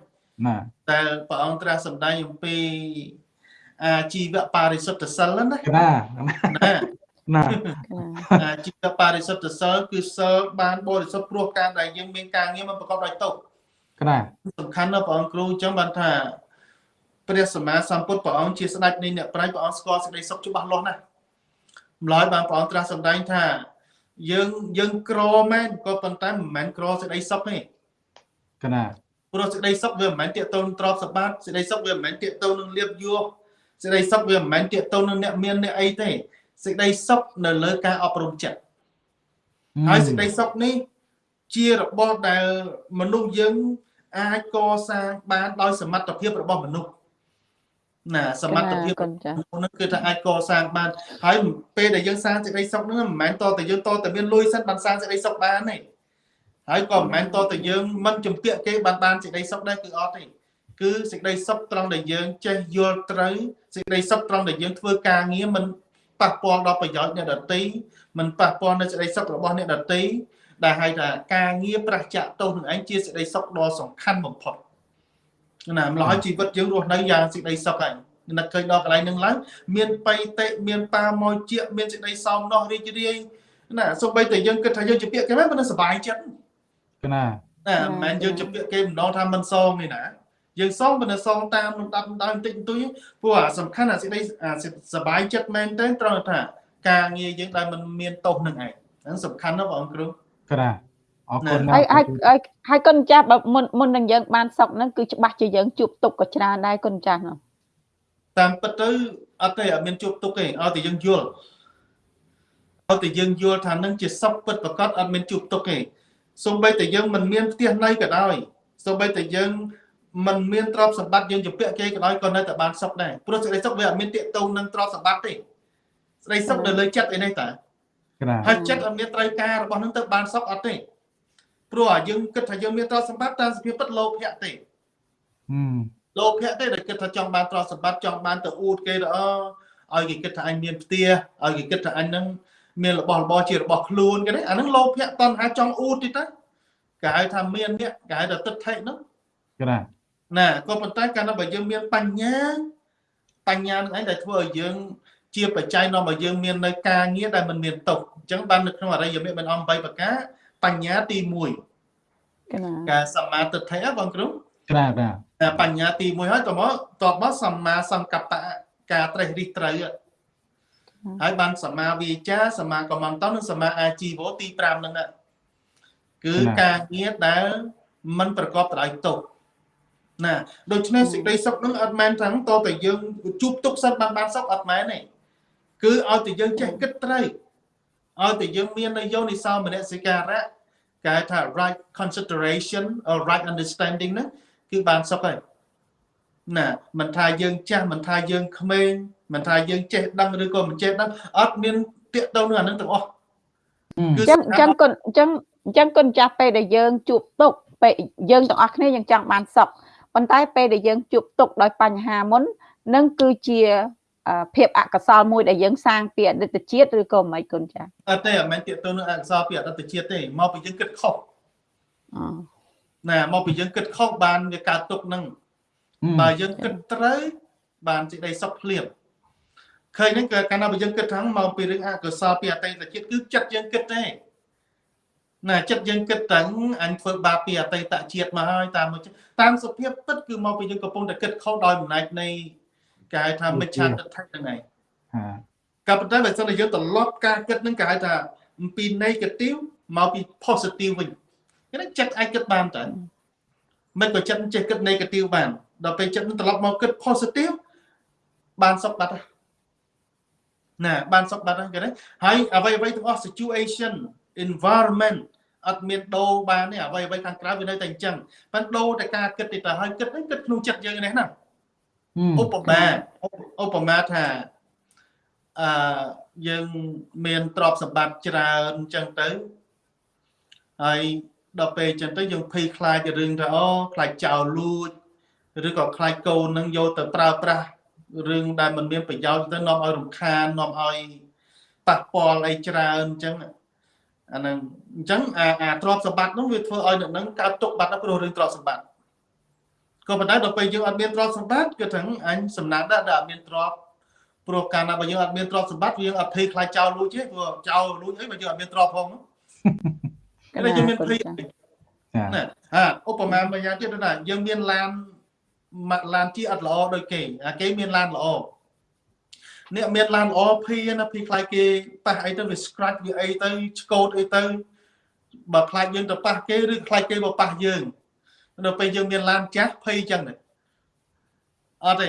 ណាតែព្រះអង្គត្រាស់សម្ដែងអំពីអាជីវបរិសុទ្ធិសិលណាណាណា ណាអាជីវបរិសុទ្ធិសិលគឺសិលបានបរិសុទ្ធព្រោះការដែលយើងមានការងារមិនប្រកបដោយទុក្ខណាសំខាន់ណាស់ព្រះអង្គគ្រូអញ្ចឹងបានថាព្រះសម្មាសម្ពុទ្ធព្រះអង្គជាស្ដេចនៃអ្នកប្រាជ្ញព្រះអង្គស្គាល់សេចក្តីសុខច្បាស់លាស់ណាស់ម្ល៉េះបានព្រះអង្គត្រាស់សម្ដែងថាយើងយើងក្រមែនក៏ប៉ុន្តែមិនមែនក្រសេចក្តីសុខទេកណាព្រោះសេចក្តីសុខវាមិនមែនតាកតូនទ្រព្យសម្បត្តិសេចក្តីសុខវាមិនមែនតាកតូននឹងលៀបយោសេចក្តីសុខវាមិនមែនតាកតូននឹងអ្នកមានអ្នកអីទេ សេចក្តីសុខនៅលើការអប់រំចិត្តហើយសេចក្តីសុខនេះ ជារបស់ដែលមនុស្សយើងអាចកសាងបានដោយសមត្ថភាពរបស់មនុស្សណាសមត្ថភាពនោះគឺថាអាចកសាងបានហើយពេលដែលយើងសាងសេចក្តីសុខនោះមិនមែនតតែយើងតតែមានលុយសិនបានសាងសេចក្តីសុខបានទេហើយក៏មិនមែនតតែយើងមិនជំពាក់គេបានបានសេចក្តីសុខដែរគឺអត់ទេគឺសេចក្តីសុខត្រង់ដែលយើងចេះយល់ត្រូវសេចក្តីសុខត្រង់ដែលយើងធ្វើការងារមិន ប៉ះពាល់ដល់ប្រយោជន៍អ្នកដទៃមិនប៉ះពាល់នៅសេចក្តីសុខរបស់អ្នកដទៃដែលហៅថាការងារប្រះចាក់ទោសនឹងឯងជាសេចក្តីសុខដ៏សំខាន់បំផុតណាម្ល៉េះជីវិតយើងរស់នៅយ៉ាងសេចក្តីសុខហើយនឹកឃើញដល់កន្លែងហ្នឹងឡើងមានបៃតេមានប៉ាម៉ោជាមានសេចក្តីសោមនោះរីករាយណាសូម្បីតែយើងគិតថាយើងជាពាក្យគេមិនមិនសុបាយចិត្តណាណាមិនមែនយើងជំពាក់គេម្ដងថាមិនសងទេណា យើងសងប៉ុន្តែសងតាមនឹងដាប់ដើមបន្តិចបន្តួចព្រោះអាសំខាន់អាសេចក្តីសบายចិត្តមែនទេត្រង់ថាការងារយើងដែលមិនមានទោសនឹងឯងហ្នឹងសំខាន់ណាស់បងគ្រូក្រាអរគុណហើយហើយហើយគុណចាស់បើមុនមុននឹងយើងបានសុកហ្នឹងគឺច្បាស់ជាយើងជួបទុកក៏ច្រើនដែរគុណចាស់ហ្នឹងតាមពិតទៅ អត់ទេអត់មានជួបទុកទេឲ្យតែយើងយល់ឲ្យតែយើងយល់ថានឹងជាសុខពិតប្រកបអត់មានជួបទុកទេសូម្បីតែយើងមិនមានផ្ទះណីក៏ដោយសូម្បីតែយើង មិនមានទ្រព្យសម្បត្តិយើងជពាក់គេក៏ដោយក៏នៅតែបានសុខដែរព្រោះសេចក្តីសុខវាអត់មានទាក់ទងនឹងទ្រព្យសម្បត្តិទេសេចក្តីសុខនៅលើចិត្តឯនេះតាហើយចិត្តអត់មានត្រូវការរបស់នឹងទៅបានសុខអត់ទេព្រោះយើងគិតថាយើងមានទ្រព្យសម្បត្តិតាមសភាពពិតលោភៈទេលោភៈទេដែលគិតថាចង់បានទ្រព្យសម្បត្តិចង់បានទៅអួតគេទៅអឲ្យគេគិតថាអញមានផ្ទះឲ្យគេគិតថាអញនឹងមានរបស់របរជារបស់ខ្លួនគេទេអាហ្នឹងលោភៈតណ្ហាចង់អួតទៀតទៅគេហៅថាមានអ្នកគេហៅថាទឹកថេហ្នឹង ណាណាក៏ប៉ុន្តែកាលណាបើយើងមានបញ្ញាបញ្ញានឹងឯងដែលធ្វើឲ្យយើង ជាបច្ច័យនាំឲ្យយើងមាននៅការងារដែលមិនមានទុកអញ្ចឹងបាននៅក្នុងអរិយមគ្គមានអំ8ប្រការបញ្ញាទី1កណាការសមាទិដ្ឋិបងគ្រូក្រាបាទតែបញ្ញាទី1ហើយតមកតបមកសម្មាសង្កប្បៈការត្រេះរិះត្រូវហើយបានសមាវាចាសមាកម្មន្តនិងសមាអាជីវោទី5ហ្នឹងគឺការងារដែលมันប្រកបដោយទុក ណាដូច្នេះសេចក្តីសុខនឹងអត់មែនថាតតែយើងជួបទុកសិនបានបានសុខអត់មែនទេគឺឲ្យតែយើងចេះគិតត្រូវឲ្យតែយើងមាននៅយោនិសោមនសិការៈគេហៅថា right consideration or right understanding ហ្នឹងគឺបានសុខហើយណាមិនថាយើងចាស់មិនថាយើងក្មេងមិនថាយើងចេះដឹងឬក៏មិនចេះដឹងអត់មានតាកតទៅនឹងអានឹងទាំងអស់គឺអញ្ចឹងគុណអញ្ចឹងអញ្ចឹងគុណចាស់ពេលដែលយើងជួបទុកពេលយើងទាំងអស់គ្នាយើងចង់បានសុខ ប៉ុន្តែពេលដែលយើងជួបទុកដោយបញ្ហាមុននឹងគឺជាភាពអកុសលមួយដែលយើងសាងពីអតីតជាតិឬក៏មិនគុណចាអត់ទេអមិនទៀតទៅនឹងអកុសលពីអតីតជាតិទេមកពីយើងគិតខុសណាមកពីយើងគិតខុសបានវាកើតទុកនឹងបើយើងគិតត្រូវបានសេចក្តីសុខភ្លាមឃើញហ្នឹងគឺកាលណាបើយើងគិតថាមកពីរឿងអកុសលពីអតីតជាតិគឺចិត្តយើងគិតទេ ណាចិត្តយើងគិតតាំងអញធ្វើបាបពីអតីតជាតិមកហើយតាមតាមសភាពពិតគឺមកពីយើងកំពុងតែគិតខុសដោយអំណាចនៃគេហៅថាមិច្ឆាទិដ្ឋិហ្នឹងឯងក៏ប៉ុន្តែបើសិនជាយើងត្រឡប់ការគិតហ្នឹងគេហៅថាអំពី negative មកពី positive វិញគេចិត្តអាចគិតបានតើមិនក៏ចិត្តចេះគិត negative បានដល់ពេលចិត្តនឹងត្រឡប់មកគិត positive បានសុខបាត់ហើយណាបានសុខបាត់ហើយគេណាហើយអ្វីអ្វីទាំងអស់ situation environment អត់មានដូរបានទេអ្វីអ្វីខាងក្រៅវានៅតែអញ្ចឹងប៉ុន្តែដូរតែការគិតទៅហើយគិតគិតក្នុងចិត្តយើងនេះណាឧបមាឧបមាថាអឺយើងមានទ្រព្យសម្បត្តិច្រើនអញ្ចឹងទៅហើយដល់ពេលអញ្ចឹងទៅយើងភ័យខ្លាចរឿងថាអូខ្លាចចោលលួចឬក៏ខ្លាចកូននឹងយកទៅប្រើប្រាស់រឿងដែលមិនមានប្រយោជន៍ទៅនាំឲ្យរំខាននាំឲ្យប៉ះពាល់អីច្រើនអញ្ចឹង អាហ្នឹងអញ្ចឹងអាអាទ្រព្យសម្បត្តិនោះវាធ្វើឲ្យអ្នកហ្នឹងកើតទុកបាត់ដល់ព្រោះរឿងទ្រព្យសម្បត្តិក៏ប៉ុន្តែដល់ពេលយើងអត់មានទ្រព្យសម្បត្តិគឺថាអញសំណាងដែរដែលអត់មានទ្រព្យព្រោះកាលណាបើយើងអត់មានទ្រព្យសម្បត្តិយើងអត់ភ័យខ្លាចចោលលួចទេព្រោះចោលលួចអីបើយើងអត់មានទ្រព្យផងគេយើងមានភ័យណាហាឧបមាមួយយ៉ាងទៀតណាយើងមានឡានឡានជិះអត់ល្អដូចគេអាគេមានឡានល្អ អ្នកមានឡានល្អភីណាភីខ្លាចគេប៉ះអីទៅវា scratch វាអីទៅឆ្កូតអីទៅបើខ្លាចយើងទៅប៉ះគេឬខ្លាចគេមកប៉ះយើងដល់ពេលយើងមានឡានចាស់ភ័យចឹងដែរអត់ទេ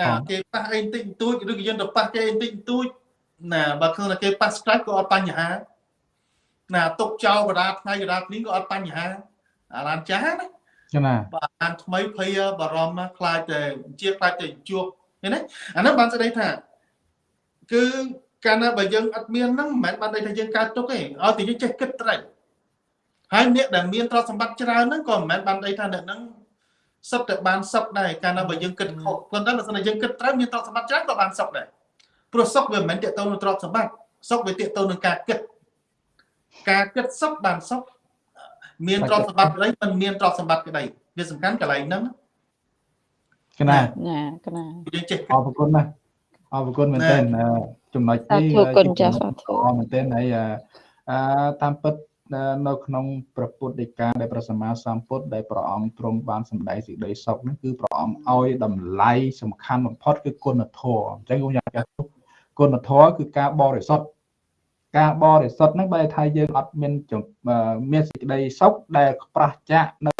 ណាគេប៉ះអីបន្តិចបន្តួចឬក៏យើងទៅប៉ះគេបន្តិចបន្តួចណាបើឃើញថាគេប៉ះ scratch ក៏អត់បញ្ហាណាទុកចោលកដាថ្ងៃកដាគ្លីងក៏អត់បញ្ហាអាឡានចាស់ណាចាណាបាទអានថ្មីភ័យបារម្ភខ្លាចតែជាខ្លាចតែជួប ឃើញទេអានោះបានស្ដីថាគឺកាលណាបើយើងអត់មានហ្នឹងមិនមែនបានន័យថាយើងកើតទុកទេឲ្យតែយើងចេះគិតត្រូវហើយអ្នកដែលមានទ្រព្យសម្បត្តិច្រើនហ្នឹងក៏មិនមែនបានន័យថាអ្នកហ្នឹងសុទ្ធតែបានសុខដែរកាលណាបើយើងគិតខុសប៉ុន្តែបើសិនជាយើងគិតត្រូវមានទ្រព្យសម្បត្តិច្រើនក៏បានសុខដែរព្រោះសុខវាមិនមែនតកតទៅនឹងទ្រព្យសម្បត្តិសុខវាតកតទៅនឹងការគិតការគិតសុខបានសុខមានទ្រព្យសម្បត្តិក្តីមិនមានទ្រព្យសម្បត្តិក្តីវាសំខាន់កន្លែងហ្នឹង កណាណាកណាយើងចេះអរគុណណាអរគុណមែនទែនចំណុចនេះអរគុណចាសអរគុណមែនទែនហើយអឺតាមពិតនៅក្នុងព្រះពុទ្ធដីកាដែលព្រះសម្មាសម្ពុទ្ធដែលព្រះអង្គទ្រង់បានសម្ដែងសេចក្តីសុខនោះគឺព្រះអង្គឲ្យតម្លៃសំខាន់បំផុតគឺគុណធម៌អញ្ចឹងខ្ញុំយ៉ាងចាស់គុណធម៌គឺការបរិសុទ្ធការបរិសុទ្ធហ្នឹងបែរថាយើងអត់មានមានសេចក្តីសុខដែលប្រះចាកនៅ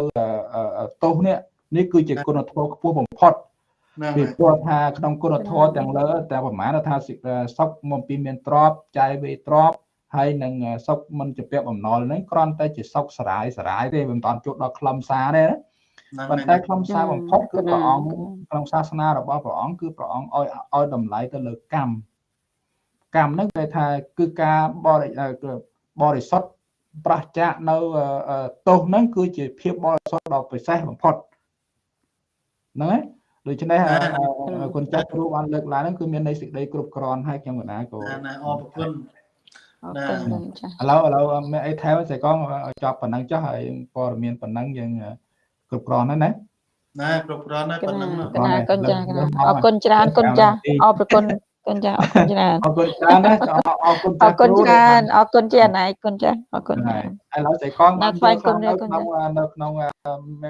ទោសនេះ នេះគឺជាគុណធម៌ខ្ពស់បំផុតហ្នឹងពីហើយព្រោះថាក្នុងគុណធម៌ទាំងលើតែប្រមាណថាសិសុខមកពីមានទ្របចាយវេទ្របហើយនឹងសុខមិនជាពាក់បំណុលហ្នឹងគ្រាន់តែជាសុខសរាយសរាយទេមិនតាន់ជួបដល់ខ្លឹមសារទេណាហ្នឹងប៉ុន្មែតែនខ្លឹមសារបំផុតគឺព្រះអង្គក្នុងសាសនារបស់ព្រះអង្គគឺព្រះអង្គឲ្យឲ្យតម្លៃទៅលើកម្មកម្មហ្នឹងគេថាគឺការបរិគឺបរិសុទ្ធប្រះចាកនៅទោសហ្នឹងគឺជាភាពបរិសុទ្ធដ៏ពិសេសបំផុត ហ្នឹងហើយដូច្នេះគុណចាស់គ្រូបានលើកឡើងហ្នឹងគឺមានន័យសេចក្តីគ្រប់គ្រាន់ហើយខ្ញុំកណាក៏ណាណាអរគុណអរគុណលោកចាស់ឥឡូវឥឡូវមានអីថែមស្អីកងចប់ប៉ុណ្ណឹងចុះហើយព័ត៌មានប៉ុណ្ណឹងយើងគ្រប់គ្រាន់ហើយណាណាគ្រប់គ្រាន់ណាស់កប៉ុណ្ណឹងណាណាកណាកូនចាស់កណាអរគុណច្រើនកូនចាស់អរគុណកូនចាស់អរគុណច្រើនអរគុណច្រើនណាអរគុណអរគុណច្រើនអរគុណជាអណៃគុណចាស់អរគុណច្រើនឥឡូវស្អីកងណាស់ថ្វាយគុណដែរគុណនៅក្នុងនៅក្នុង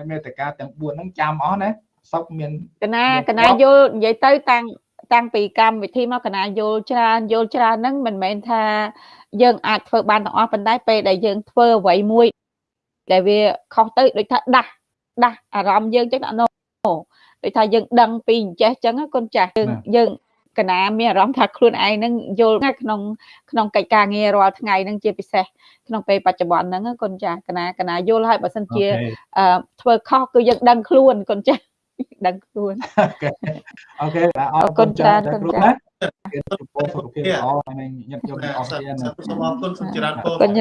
មេត្តាទាំង4ហ្នឹងចាំអស់ណា សុកមានកណាកណាយល់និយាយទៅតាំងតាំងពីកម្មវិធីមកកណាយល់ច្រើនយល់ច្រើនហ្នឹងមិនមែនថាយើងអាចធ្វើបានទាំងអស់ប៉ុន្តែពេលដែលយើងធ្វើអ្វីមួយដែលវាខុសទៅដូចថាដាស់ដាស់អារម្មណ៍យើងចឹងអនុដូចថាយើងដឹងពីអញ្ចេះចឹងណាកូនចាស់យើងយើងកណាមានអារម្មណ៍ថាខ្លួនឯងហ្នឹងយល់ណាស់ក្នុងក្នុងកិច្ចការងាររាល់ថ្ងៃហ្នឹងជាពិសេសក្នុងពេលបច្ចុប្បន្នហ្នឹងណាកូនចាស់កណាកណាយល់ហើយបើសិនជាអឺធ្វើខុសគឺយើងដឹងខ្លួនកូនចាស់ ដឹងខ្លួនអូខេអរគុណច្រើនគ្រូណាគេចំពោះសុខភាពល្អហើយនឹងញាតិញោមណាអស់សាគ្នាសាណាសូមអរគុណសូមចរន្តពរគុណ